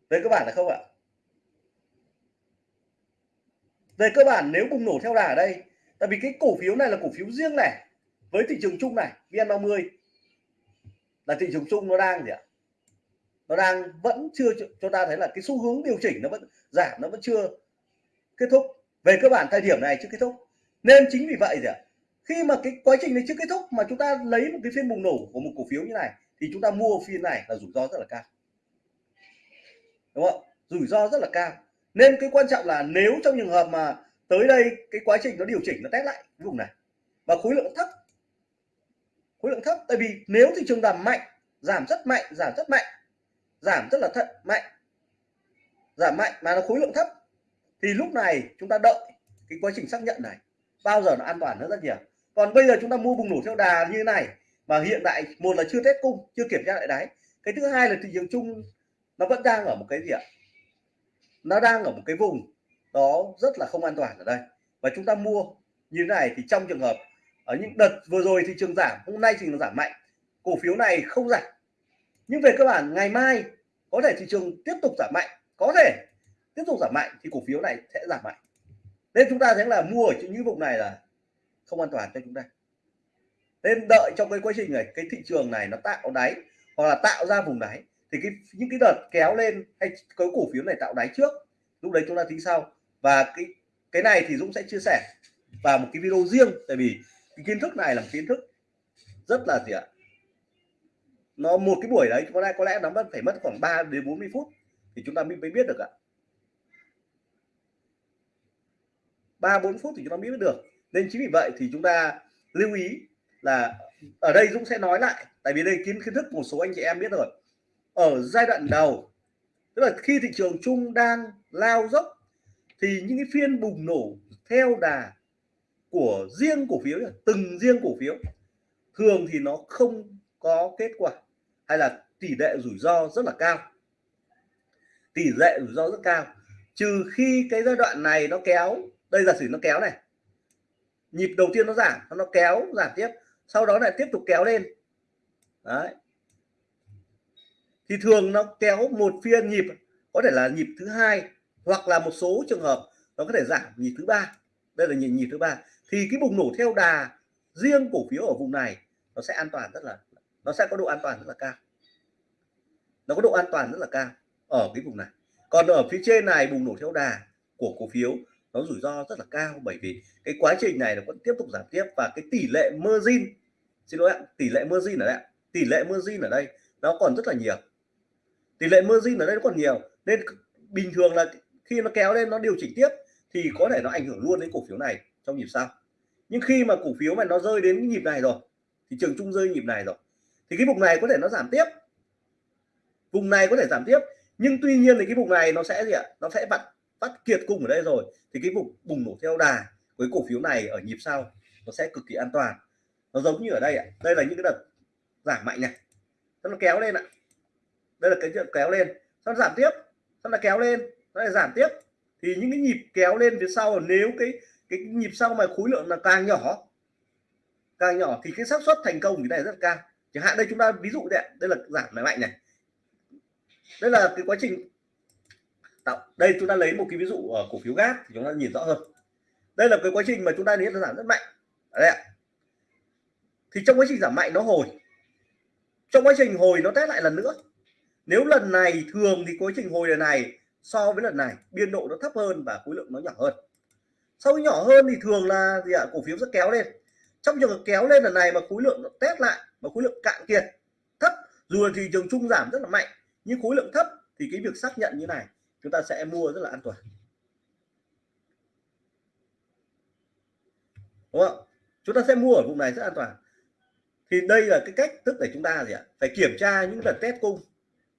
[SPEAKER 1] Về cơ bản là không ạ về cơ bản nếu bùng nổ theo đà ở đây, tại vì cái cổ phiếu này là cổ phiếu riêng này, với thị trường chung này, VN30, là thị trường chung nó đang gì ạ? Nó đang vẫn chưa cho ta thấy là cái xu hướng điều chỉnh nó vẫn giảm, nó vẫn chưa kết thúc. Về cơ bản thời điểm này chưa kết thúc. Nên chính vì vậy gì ạ? Khi mà cái quá trình này chưa kết thúc mà chúng ta lấy một cái phiên bùng nổ của một cổ phiếu như này, thì chúng ta mua phiên này là rủi ro rất là cao. Đúng không rủi ro rất là cao nên cái quan trọng là nếu trong trường hợp mà tới đây cái quá trình nó điều chỉnh, nó test lại vùng này, và khối lượng thấp, khối lượng thấp, tại vì nếu thị trường giảm mạnh, giảm rất mạnh, giảm rất mạnh, giảm rất là thận, mạnh, giảm mạnh mà nó khối lượng thấp, thì lúc này chúng ta đợi cái quá trình xác nhận này. Bao giờ nó an toàn hơn rất nhiều. Còn bây giờ chúng ta mua bùng nổ theo đà như thế này, mà hiện tại một là chưa test cung, chưa kiểm tra lại đáy. Cái thứ hai là thị trường chung nó vẫn đang ở một cái gì ạ? Nó đang ở một cái vùng đó rất là không an toàn ở đây. Và chúng ta mua như thế này thì trong trường hợp ở những đợt vừa rồi thị trường giảm, hôm nay thì nó giảm mạnh. Cổ phiếu này không giảm. Nhưng về cơ bản, ngày mai có thể thị trường tiếp tục giảm mạnh, có thể tiếp tục giảm mạnh thì cổ phiếu này sẽ giảm mạnh. Nên chúng ta thấy là mua ở những vùng này là không an toàn cho chúng ta. Nên đợi trong cái quá trình này, cái thị trường này nó tạo đáy hoặc là tạo ra vùng đáy thì cái, những cái đợt kéo lên hay có cổ phiếu này tạo đáy trước, lúc đấy chúng ta tính sau. Và cái cái này thì Dũng sẽ chia sẻ vào một cái video riêng, tại vì cái kiến thức này là một kiến thức rất là gì ạ? Nó một cái buổi đấy, có lẽ có lẽ nó mất phải mất khoảng 3 đến 40 phút thì chúng ta mới biết được ạ. Ba, bốn phút thì chúng ta mới biết được. Nên chính vì vậy thì chúng ta lưu ý là ở đây Dũng sẽ nói lại, tại vì đây kiến kiến thức một số anh chị em biết rồi ở giai đoạn đầu. Tức là khi thị trường chung đang lao dốc, thì những cái phiên bùng nổ theo đà của riêng cổ phiếu từng riêng cổ phiếu, thường thì nó không có kết quả hay là tỷ lệ rủi ro rất là cao. Tỷ lệ rủi ro rất cao. Trừ khi cái giai đoạn này nó kéo, đây giả sử nó kéo này, nhịp đầu tiên nó giảm nó kéo, giảm tiếp, sau đó lại tiếp tục kéo lên. Đấy thì thường nó kéo một phiên nhịp, có thể là nhịp thứ hai hoặc là một số trường hợp nó có thể giảm nhịp thứ ba. Đây là nhịp nhịp thứ ba. Thì cái bùng nổ theo đà riêng cổ phiếu ở vùng này nó sẽ an toàn rất là, nó sẽ có độ an toàn rất là cao. Nó có độ an toàn rất là cao ở cái vùng này. Còn ở phía trên này bùng nổ theo đà của cổ phiếu nó rủi ro rất là cao bởi vì cái quá trình này nó vẫn tiếp tục giảm tiếp và cái tỷ lệ margin, xin lỗi ạ, tỷ lệ margin ở đây tỷ lệ margin ở đây nó còn rất là nhiều tỷ lệ margin ở đây nó còn nhiều. Nên bình thường là khi nó kéo lên nó điều chỉnh tiếp thì có thể nó ảnh hưởng luôn đến cổ phiếu này trong nhịp sau. Nhưng khi mà cổ phiếu mà nó rơi đến nhịp này rồi thì trường chung rơi nhịp này rồi, thì cái vùng này có thể nó giảm tiếp. Vùng này có thể giảm tiếp, nhưng tuy nhiên thì cái vùng này nó sẽ gì ạ? Nó sẽ vặn bắt kiệt cung ở đây rồi, thì cái vùng bùng nổ theo đà với cổ phiếu này ở nhịp sau nó sẽ cực kỳ an toàn. Nó giống như ở đây ạ. Đây là những cái đợt giảm mạnh này. Nó kéo lên ạ đây là cái chuyện kéo lên. Sau giảm tiếp. Sau là kéo lên. Nó lại giảm tiếp. Thì những cái nhịp kéo lên phía sau, nếu cái cái nhịp sau mà khối lượng là càng nhỏ càng nhỏ thì cái xác suất thành công cái này rất cao. Chẳng hạn đây chúng ta ví dụ đây đây là giảm mạnh này. Đây là cái quá trình tạo. Đây chúng ta lấy một cái ví dụ ở cổ phiếu gas thì chúng ta nhìn rõ hơn. Đây là cái quá trình mà chúng ta thấy là giảm rất mạnh. Đây ạ. Thì trong quá trình giảm mạnh nó hồi. Trong quá trình hồi nó test lại lần nữa nếu lần này thường thì quá trình hồi lần này so với lần này, biên độ nó thấp hơn và khối lượng nó nhỏ hơn. Sau khi nhỏ hơn thì thường là gì ạ? Cổ phiếu sẽ kéo lên. Trong trường hợp kéo lên lần này mà khối lượng nó test lại mà khối lượng cạn kiệt, thấp, dù là thị trường chung giảm rất là mạnh, nhưng khối lượng thấp thì cái việc xác nhận như này, chúng ta sẽ mua rất là an toàn. Đúng không? Chúng ta sẽ mua ở vùng này rất an toàn. Thì đây là cái cách tức để chúng ta gì ạ? Phải kiểm tra những lần test cung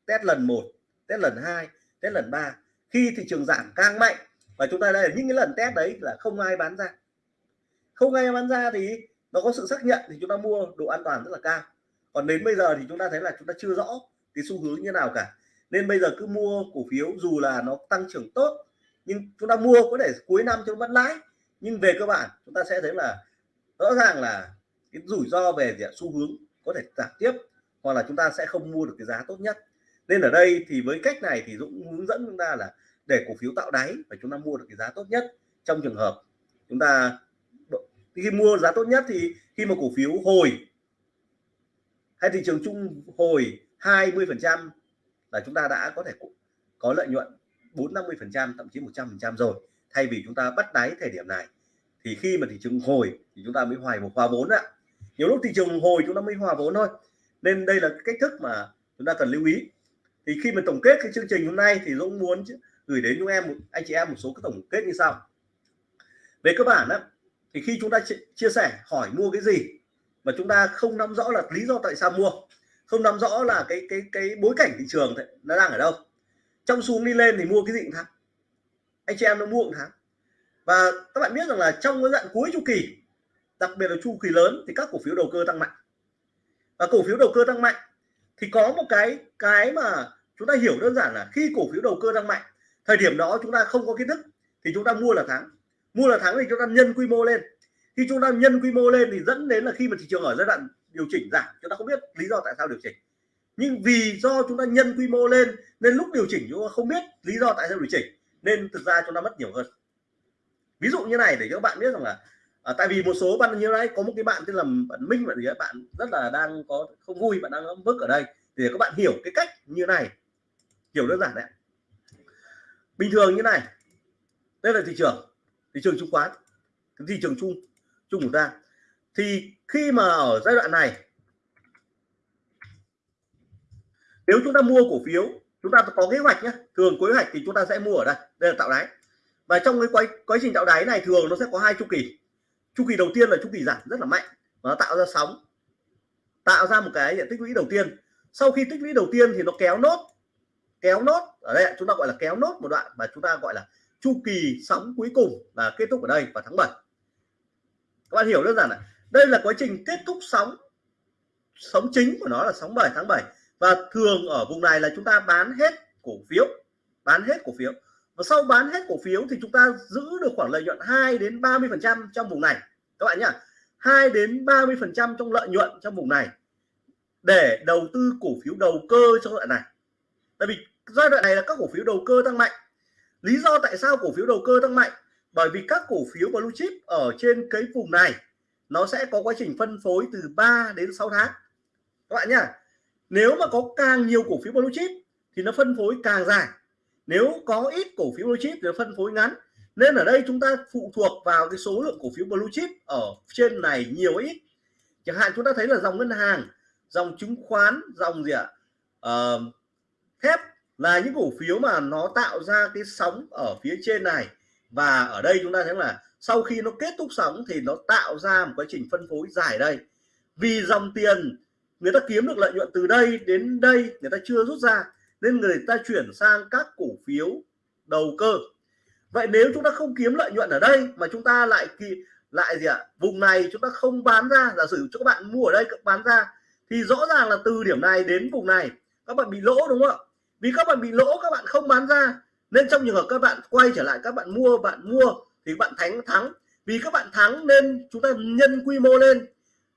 [SPEAKER 1] test lần một, test lần hai, test lần ba. Khi thị trường giảm càng mạnh, và chúng ta đây là những cái lần test đấy là không ai bán ra. Không ai bán ra thì nó có sự xác nhận thì chúng ta mua độ an toàn rất là cao. Còn đến bây giờ thì chúng ta thấy là chúng ta chưa rõ cái xu hướng như nào cả. Nên bây giờ cứ mua cổ phiếu dù là nó tăng trưởng tốt, nhưng chúng ta mua có thể cuối năm chúng vẫn lãi. Nhưng về cơ bản, chúng ta sẽ thấy là rõ ràng là cái rủi ro về gì xu hướng có thể giảm tiếp, hoặc là chúng ta sẽ không mua được cái giá tốt nhất nên ở đây thì với cách này thì Dũng hướng dẫn chúng ta là để cổ phiếu tạo đáy và chúng ta mua được cái giá tốt nhất trong trường hợp chúng ta khi mua giá tốt nhất thì khi mà cổ phiếu hồi hay thị trường chung hồi 20 phần trăm là chúng ta đã có thể có lợi nhuận 4 50 phần trăm, thậm chí 100 phần trăm rồi. Thay vì chúng ta bắt đáy thời điểm này thì khi mà thị trường hồi thì chúng ta mới hoài một hòa vốn ạ. Nhiều lúc thị trường hồi chúng ta mới hòa vốn thôi. Nên đây là cách thức mà chúng ta cần lưu ý thì khi mà tổng kết cái chương trình hôm nay thì Dũng muốn gửi đến chúng em anh chị em một số cái tổng kết như sau. Về cơ bản đó thì khi chúng ta chia sẻ, hỏi mua cái gì mà chúng ta không nắm rõ là lý do tại sao mua, không nắm rõ là cái cái cái bối cảnh thị trường nó đang ở đâu. Trong xuống đi lên thì mua cái gì cũng thắng. Anh chị em nó mua cũng thắng. Và các bạn biết rằng là trong cái đoạn cuối chu kỳ, đặc biệt là chu kỳ lớn, thì các cổ phiếu đầu cơ tăng mạnh. Và cổ phiếu đầu cơ tăng mạnh thì có một cái cái mà chúng ta hiểu đơn giản là khi cổ phiếu đầu cơ tăng mạnh, thời điểm đó chúng ta không có kiến thức thì chúng ta mua là thắng. Mua là thắng thì chúng ta nhân quy mô lên. Khi chúng ta nhân quy mô lên thì dẫn đến là khi mà thị trường ở giai đoạn điều chỉnh giảm, chúng ta không biết lý do tại sao điều chỉnh. Nhưng vì do chúng ta nhân quy mô lên nên lúc điều chỉnh chúng ta không biết lý do tại sao điều chỉnh, nên thực ra chúng ta mất nhiều hơn. Ví dụ như này để cho các bạn biết rằng là à, tại vì một số bạn như đấy có một cái bạn tên là bạn Minh bạn gì đấy bạn rất là đang có không vui bạn đang bức ở đây. Để các bạn hiểu cái cách như này. Hiểu đơn giản đấy. Bình thường như này. Đây là thị trường. Thị trường chứng khoán. Thị trường chung chung của ta. Thì khi mà ở giai đoạn này nếu chúng ta mua cổ phiếu chúng ta có kế hoạch nhé thường kế hoạch thì chúng ta sẽ mua ở đây. Đây là tạo đáy. Và trong cái quá, quá trình tạo đáy này thường nó sẽ có hai chu kỳ chu kỳ đầu tiên là chu kỳ giảm rất là mạnh và nó tạo ra sóng, tạo ra một cái diện tích lũy đầu tiên. Sau khi tích lũy đầu tiên thì nó kéo nốt kéo nốt, ở đây chúng ta gọi là kéo nốt một đoạn mà chúng ta gọi là chu kỳ sóng cuối cùng là kết thúc ở đây vào tháng 7 các bạn hiểu đơn giản là đây là quá trình kết thúc sóng sóng chính của nó là sóng 7 tháng 7 và thường ở vùng này là chúng ta bán hết cổ phiếu, bán hết cổ phiếu và sau bán hết cổ phiếu thì chúng ta giữ được khoảng lợi nhuận 2 đến 30 phần trăm trong vùng này. Các bạn nhá 2 đến 30 phần trăm trong lợi nhuận trong vùng này để đầu tư cổ phiếu đầu cơ trong đoạn này. Tại vì giai đoạn này là các cổ phiếu đầu cơ tăng mạnh. Lý do tại sao cổ phiếu đầu cơ tăng mạnh? Bởi vì các cổ phiếu blue chip ở trên cái vùng này, nó sẽ có quá trình phân phối từ 3 đến 6 tháng. Các bạn nhá, nếu mà có càng nhiều cổ phiếu blue chip thì nó phân phối càng dài nếu có ít cổ phiếu blue chip thì phân phối ngắn. Nên ở đây chúng ta phụ thuộc vào cái số lượng cổ phiếu blue chip ở trên này nhiều ít. Chẳng hạn chúng ta thấy là dòng ngân hàng dòng chứng khoán dòng gì ạ? Uh, thép là những cổ phiếu mà nó tạo ra cái sóng ở phía trên này. Và ở đây chúng ta thấy là sau khi nó kết thúc sóng thì nó tạo ra một quá trình phân phối dài đây. Vì dòng tiền người ta kiếm được lợi nhuận từ đây đến đây người ta chưa rút ra nên người ta chuyển sang các cổ phiếu đầu cơ. Vậy nếu chúng ta không kiếm lợi nhuận ở đây mà chúng ta lại kỳ, lại gì ạ? Vùng này chúng ta không bán ra, giả sử cho các bạn mua ở đây, các bán ra, thì rõ ràng là từ điểm này đến vùng này, các bạn bị lỗ, đúng không ạ? Vì các bạn bị lỗ, các bạn không bán ra, nên trong trường hợp các bạn quay trở lại, các bạn mua bạn mua thì bạn thắng thắng. Vì các bạn thắng nên chúng ta nhân quy mô lên.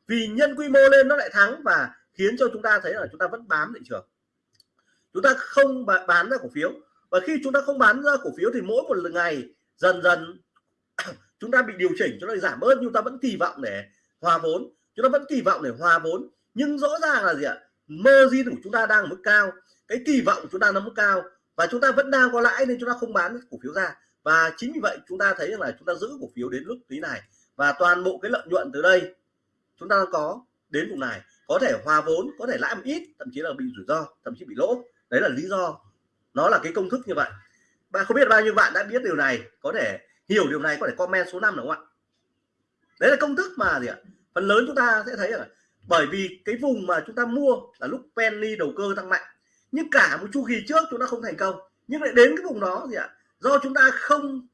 [SPEAKER 1] Vì nhân quy mô lên nó lại thắng và khiến cho chúng ta thấy là chúng ta vẫn bám thị trường chúng ta không bán ra cổ phiếu. Và khi chúng ta không bán ra cổ phiếu thì mỗi một ngày, dần dần (clears throat) chúng ta bị điều chỉnh cho nó giảm bớt, nhưng ta vẫn kỳ vọng để hòa vốn. Chúng ta vẫn kỳ vọng để hòa vốn. Nhưng rõ ràng là gì ạ? Margin của chúng ta đang ở mức cao. Cái kỳ vọng của chúng ta nó mức cao. Và chúng ta vẫn đang có lãi nên chúng ta không bán cổ phiếu ra. Và chính vì vậy chúng ta thấy rằng là chúng ta giữ cổ phiếu đến lúc tí này. Và toàn bộ cái lợi nhuận từ đây chúng ta có đến vùng này. Có thể hòa vốn, có thể lãi một ít, thậm chí là bị rủi ro, thậm chí bị lỗ đấy là lý do. Nó là cái công thức như vậy. Bạn không biết bao nhiêu bạn đã biết điều này, có thể hiểu điều này, có thể comment số 5 đúng không ạ? Đấy là công thức mà gì ạ? Phần lớn chúng ta sẽ thấy là bởi vì cái vùng mà chúng ta mua là lúc penny đầu cơ tăng mạnh, nhưng cả một chu kỳ trước chúng ta không thành công. Nhưng lại đến cái vùng đó gì ạ? Do chúng ta không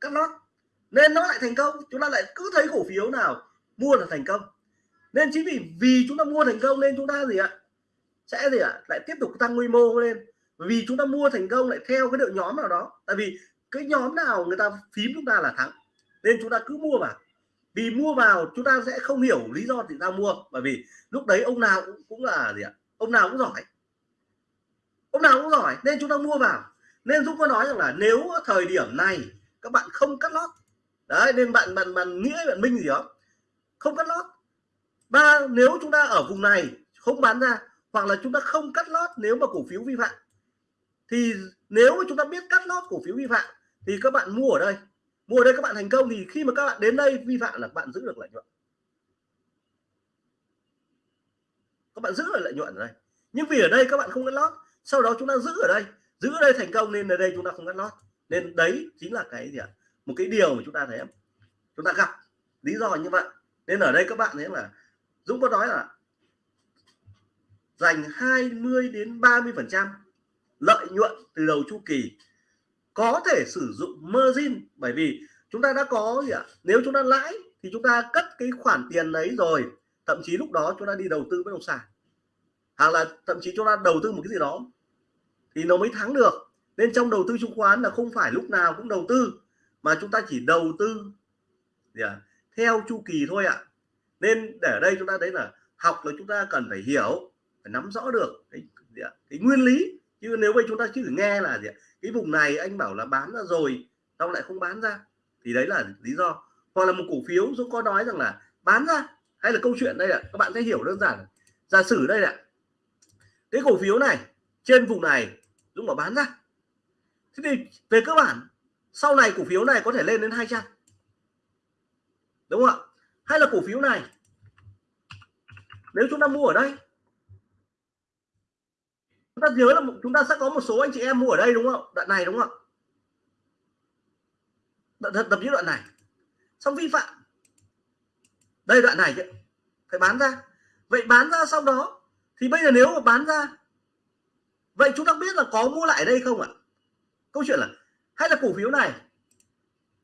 [SPEAKER 1] cắt lót, nên nó lại thành công. Chúng ta lại cứ thấy cổ phiếu nào mua là thành công. Nên chính vì vì chúng ta mua thành công nên chúng ta gì ạ? Sẽ gì ạ? Lại tiếp tục tăng quy mô lên. Vì chúng ta mua thành công lại theo cái đội nhóm nào đó. Tại vì cái nhóm nào người ta phím chúng ta là thắng. Nên chúng ta cứ mua vào. Vì mua vào chúng ta sẽ không hiểu lý do thì sao mua. Bởi vì lúc đấy ông nào cũng, cũng là gì ạ? Ông nào cũng giỏi. Ông nào cũng giỏi nên chúng ta mua vào. Nên Dũng có nói rằng là nếu thời điểm này các bạn không cắt lót đấy nên bạn bạn bạn nghĩa bạn minh gì đó không cắt lót. Ba nếu chúng ta ở vùng này không bán ra hoặc là chúng ta không cắt lót nếu mà cổ phiếu vi phạm. Thì nếu mà chúng ta biết cắt lót cổ phiếu vi phạm, thì các bạn mua ở đây. Mua ở đây các bạn thành công, thì khi mà các bạn đến đây vi phạm là các bạn giữ được lợi nhuận. Các bạn giữ được lợi nhuận ở đây. Nhưng vì ở đây các bạn không cắt lót, sau đó chúng ta giữ ở đây. Giữ ở đây thành công nên ở đây chúng ta không cắt lót. Nên đấy chính là cái gì ạ? Một cái điều mà chúng ta thấy chúng ta gặp lý do như vậy. Nên ở đây các bạn thấy là Dũng có nói là dành 20 đến 30 phần trăm lợi nhuận từ đầu chu kỳ có thể sử dụng margin. Bởi vì chúng ta đã có gì ạ? Nếu chúng ta lãi thì chúng ta cất cái khoản tiền đấy rồi thậm chí lúc đó chúng ta đi đầu tư bất động sản. Hoặc là thậm chí chúng ta đầu tư một cái gì đó thì nó mới thắng được. Nên trong đầu tư chứng khoán là không phải lúc nào cũng đầu tư mà chúng ta chỉ đầu tư gì à, theo chu kỳ thôi ạ. Nên để ở đây chúng ta thấy là học là chúng ta cần phải hiểu phải nắm rõ được cái, gì ạ, cái nguyên lý. Chứ nếu bây chúng ta chỉ nghe là gì ạ, cái vùng này anh bảo là bán ra rồi tao lại không bán ra thì đấy là lý do. Hoặc là một cổ phiếu Dũng có nói rằng là bán ra hay là câu chuyện đây là các bạn sẽ hiểu đơn giản. Giả sử đây là cái cổ phiếu này trên vùng này Dũng bảo bán ra. Thế thì về cơ bản sau này cổ phiếu này có thể lên đến 200 đúng không ạ? Hay là cổ phiếu này nếu chúng ta mua ở đây chúng ta nhớ là chúng ta sẽ có một số anh chị em mua ở đây đúng không? Đoạn này đúng không đoạn tập những đoạn này. Xong vi phạm. Đây, đoạn này chứ. Phải bán ra. Vậy bán ra sau đó, thì bây giờ nếu mà bán ra, vậy chúng ta biết là có mua lại đây không ạ? Câu chuyện là, hay là cổ phiếu này?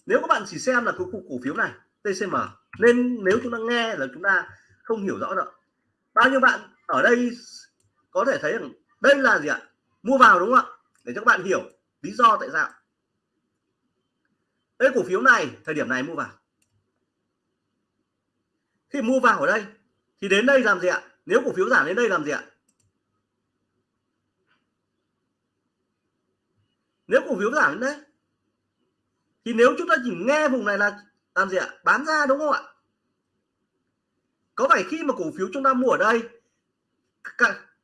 [SPEAKER 1] Nếu các bạn chỉ xem là cái cổ phiếu này TCM nên nếu chúng ta nghe là chúng ta không hiểu rõ được bao nhiêu bạn ở đây có thể thấy rằng đây là gì ạ? Mua vào đúng không ạ? Để cho các bạn hiểu lý do tại sao. Đây, cổ phiếu này, thời điểm này mua vào. Khi mua vào ở đây, thì đến đây làm gì ạ? Nếu cổ phiếu giảm đến đây làm gì ạ? Nếu cổ phiếu giảm đến đây, thì nếu chúng ta chỉ nghe vùng này là làm gì ạ? Bán ra đúng không ạ? Có phải khi mà cổ phiếu chúng ta mua ở đây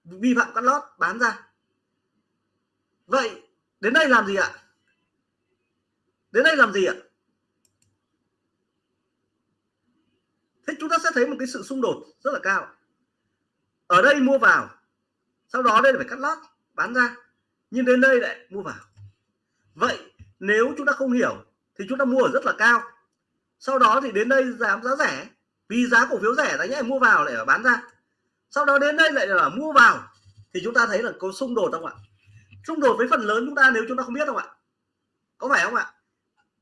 [SPEAKER 1] vi phạm cắt lót, bán ra. Vậy, đến đây làm gì ạ? Đến đây làm gì ạ? Thế chúng ta sẽ thấy một cái sự xung đột rất là cao. Ở đây mua vào, sau đó đây là phải cắt lót, bán ra. Nhưng đến đây lại mua vào. Vậy, nếu chúng ta không hiểu, thì chúng ta mua ở rất là cao. Sau đó thì đến đây giảm giá rẻ. Vì giá cổ phiếu rẻ đấy nhé mua vào lại bán ra sau đó đến đây lại là mua vào. Thì chúng ta thấy là có xung đột không ạ? Xung đột với phần lớn chúng ta nếu chúng ta không biết không ạ? Có phải không ạ?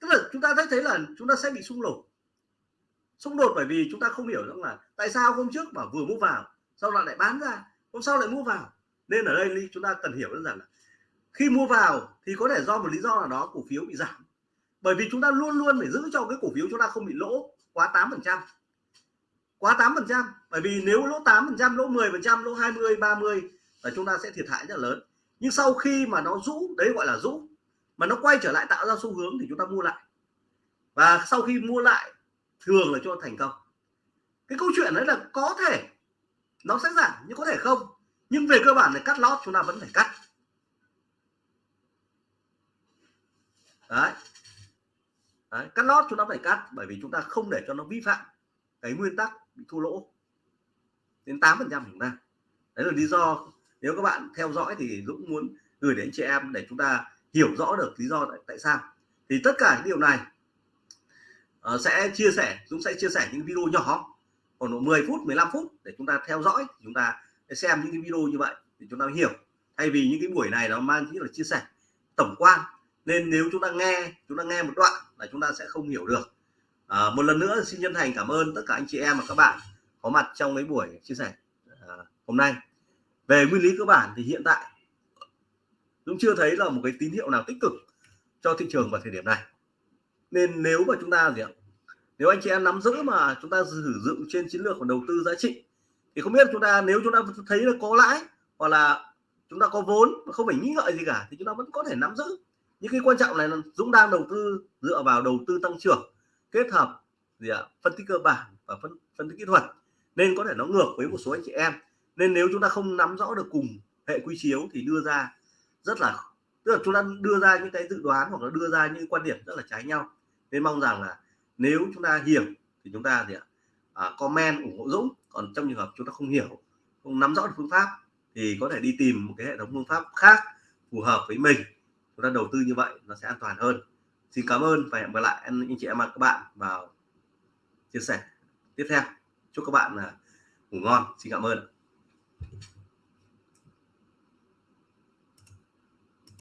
[SPEAKER 1] Tức là chúng ta thấy thấy là chúng ta sẽ bị xung đột. Xung đột bởi vì chúng ta không hiểu rằng là tại sao hôm trước mà vừa mua vào, sau đó lại bán ra, hôm sau lại mua vào. Nên ở đây chúng ta cần hiểu đơn giản là khi mua vào thì có thể do một lý do nào đó cổ phiếu bị giảm. Bởi vì chúng ta luôn luôn phải giữ cho cái cổ phiếu chúng ta không bị lỗ quá 8 phần trăm quá 8 phần trăm. Bởi vì nếu lỗ 8 phần trăm, lỗ 10 phần trăm, lỗ 20 30 là chúng ta sẽ thiệt hại rất lớn. Nhưng sau khi mà nó rũ, đấy gọi là rũ, mà nó quay trở lại tạo ra xu hướng thì chúng ta mua lại. Và sau khi mua lại, thường là cho thành công. Cái câu chuyện đấy là có thể nó sẽ giảm nhưng có thể không. Nhưng về cơ bản là cắt lót chúng ta vẫn phải cắt. Đấy. đấy, cắt lót chúng ta phải cắt bởi vì chúng ta không để cho nó vi phạm cái nguyên tắc bị thua lỗ. Đến 8 phần trăm chúng ta. Đấy là lý do nếu các bạn theo dõi thì Dũng muốn gửi đến chị em để chúng ta hiểu rõ được lý do tại, tại sao. Thì tất cả những điều này uh, sẽ chia sẻ Dũng sẽ chia sẻ những video nhỏ khoảng độ 10 phút 15 phút để chúng ta theo dõi chúng ta xem những cái video như vậy thì chúng ta hiểu. Thay vì những cái buổi này nó mang tính là chia sẻ tổng quan nên nếu chúng ta nghe chúng ta nghe một đoạn là chúng ta sẽ không hiểu được à, một lần nữa xin chân thành cảm ơn tất cả anh chị em và các bạn có mặt trong cái buổi chia sẻ à, hôm nay. Về nguyên lý cơ bản thì hiện tại cũng chưa thấy là một cái tín hiệu nào tích cực cho thị trường vào thời điểm này. Nên nếu mà chúng ta gì ạ nếu anh chị em nắm giữ mà chúng ta sử dụng trên chiến lược của đầu tư giá trị thì không biết chúng ta nếu chúng ta thấy là có lãi hoặc là chúng ta có vốn mà không phải nghĩ ngợi gì cả thì chúng ta vẫn có thể nắm giữ. Những cái quan trọng này là Dũng đang đầu tư dựa vào đầu tư tăng trưởng kết hợp gì ạ phân tích cơ bản và phân phân tích kỹ thuật nên có thể nó ngược với một số anh chị em. Nên nếu chúng ta không nắm rõ được cùng hệ quy chiếu thì đưa ra rất là tức là chúng ta đưa ra những cái dự đoán hoặc là đưa ra những quan điểm rất là trái nhau. Nên mong rằng là nếu chúng ta hiểu thì chúng ta gì ạ à, comment ủng hộ Dũng. Còn trong trường hợp chúng ta không hiểu không nắm rõ được phương pháp thì có thể đi tìm một cái hệ thống phương pháp khác phù hợp với mình. Chúng ta đầu tư như vậy nó sẽ an toàn hơn xin cảm ơn và hẹn gặp lại anh, anh chị em và các bạn vào chia sẻ. Tiếp theo chúc các bạn là ngủ ngon. Xin cảm ơn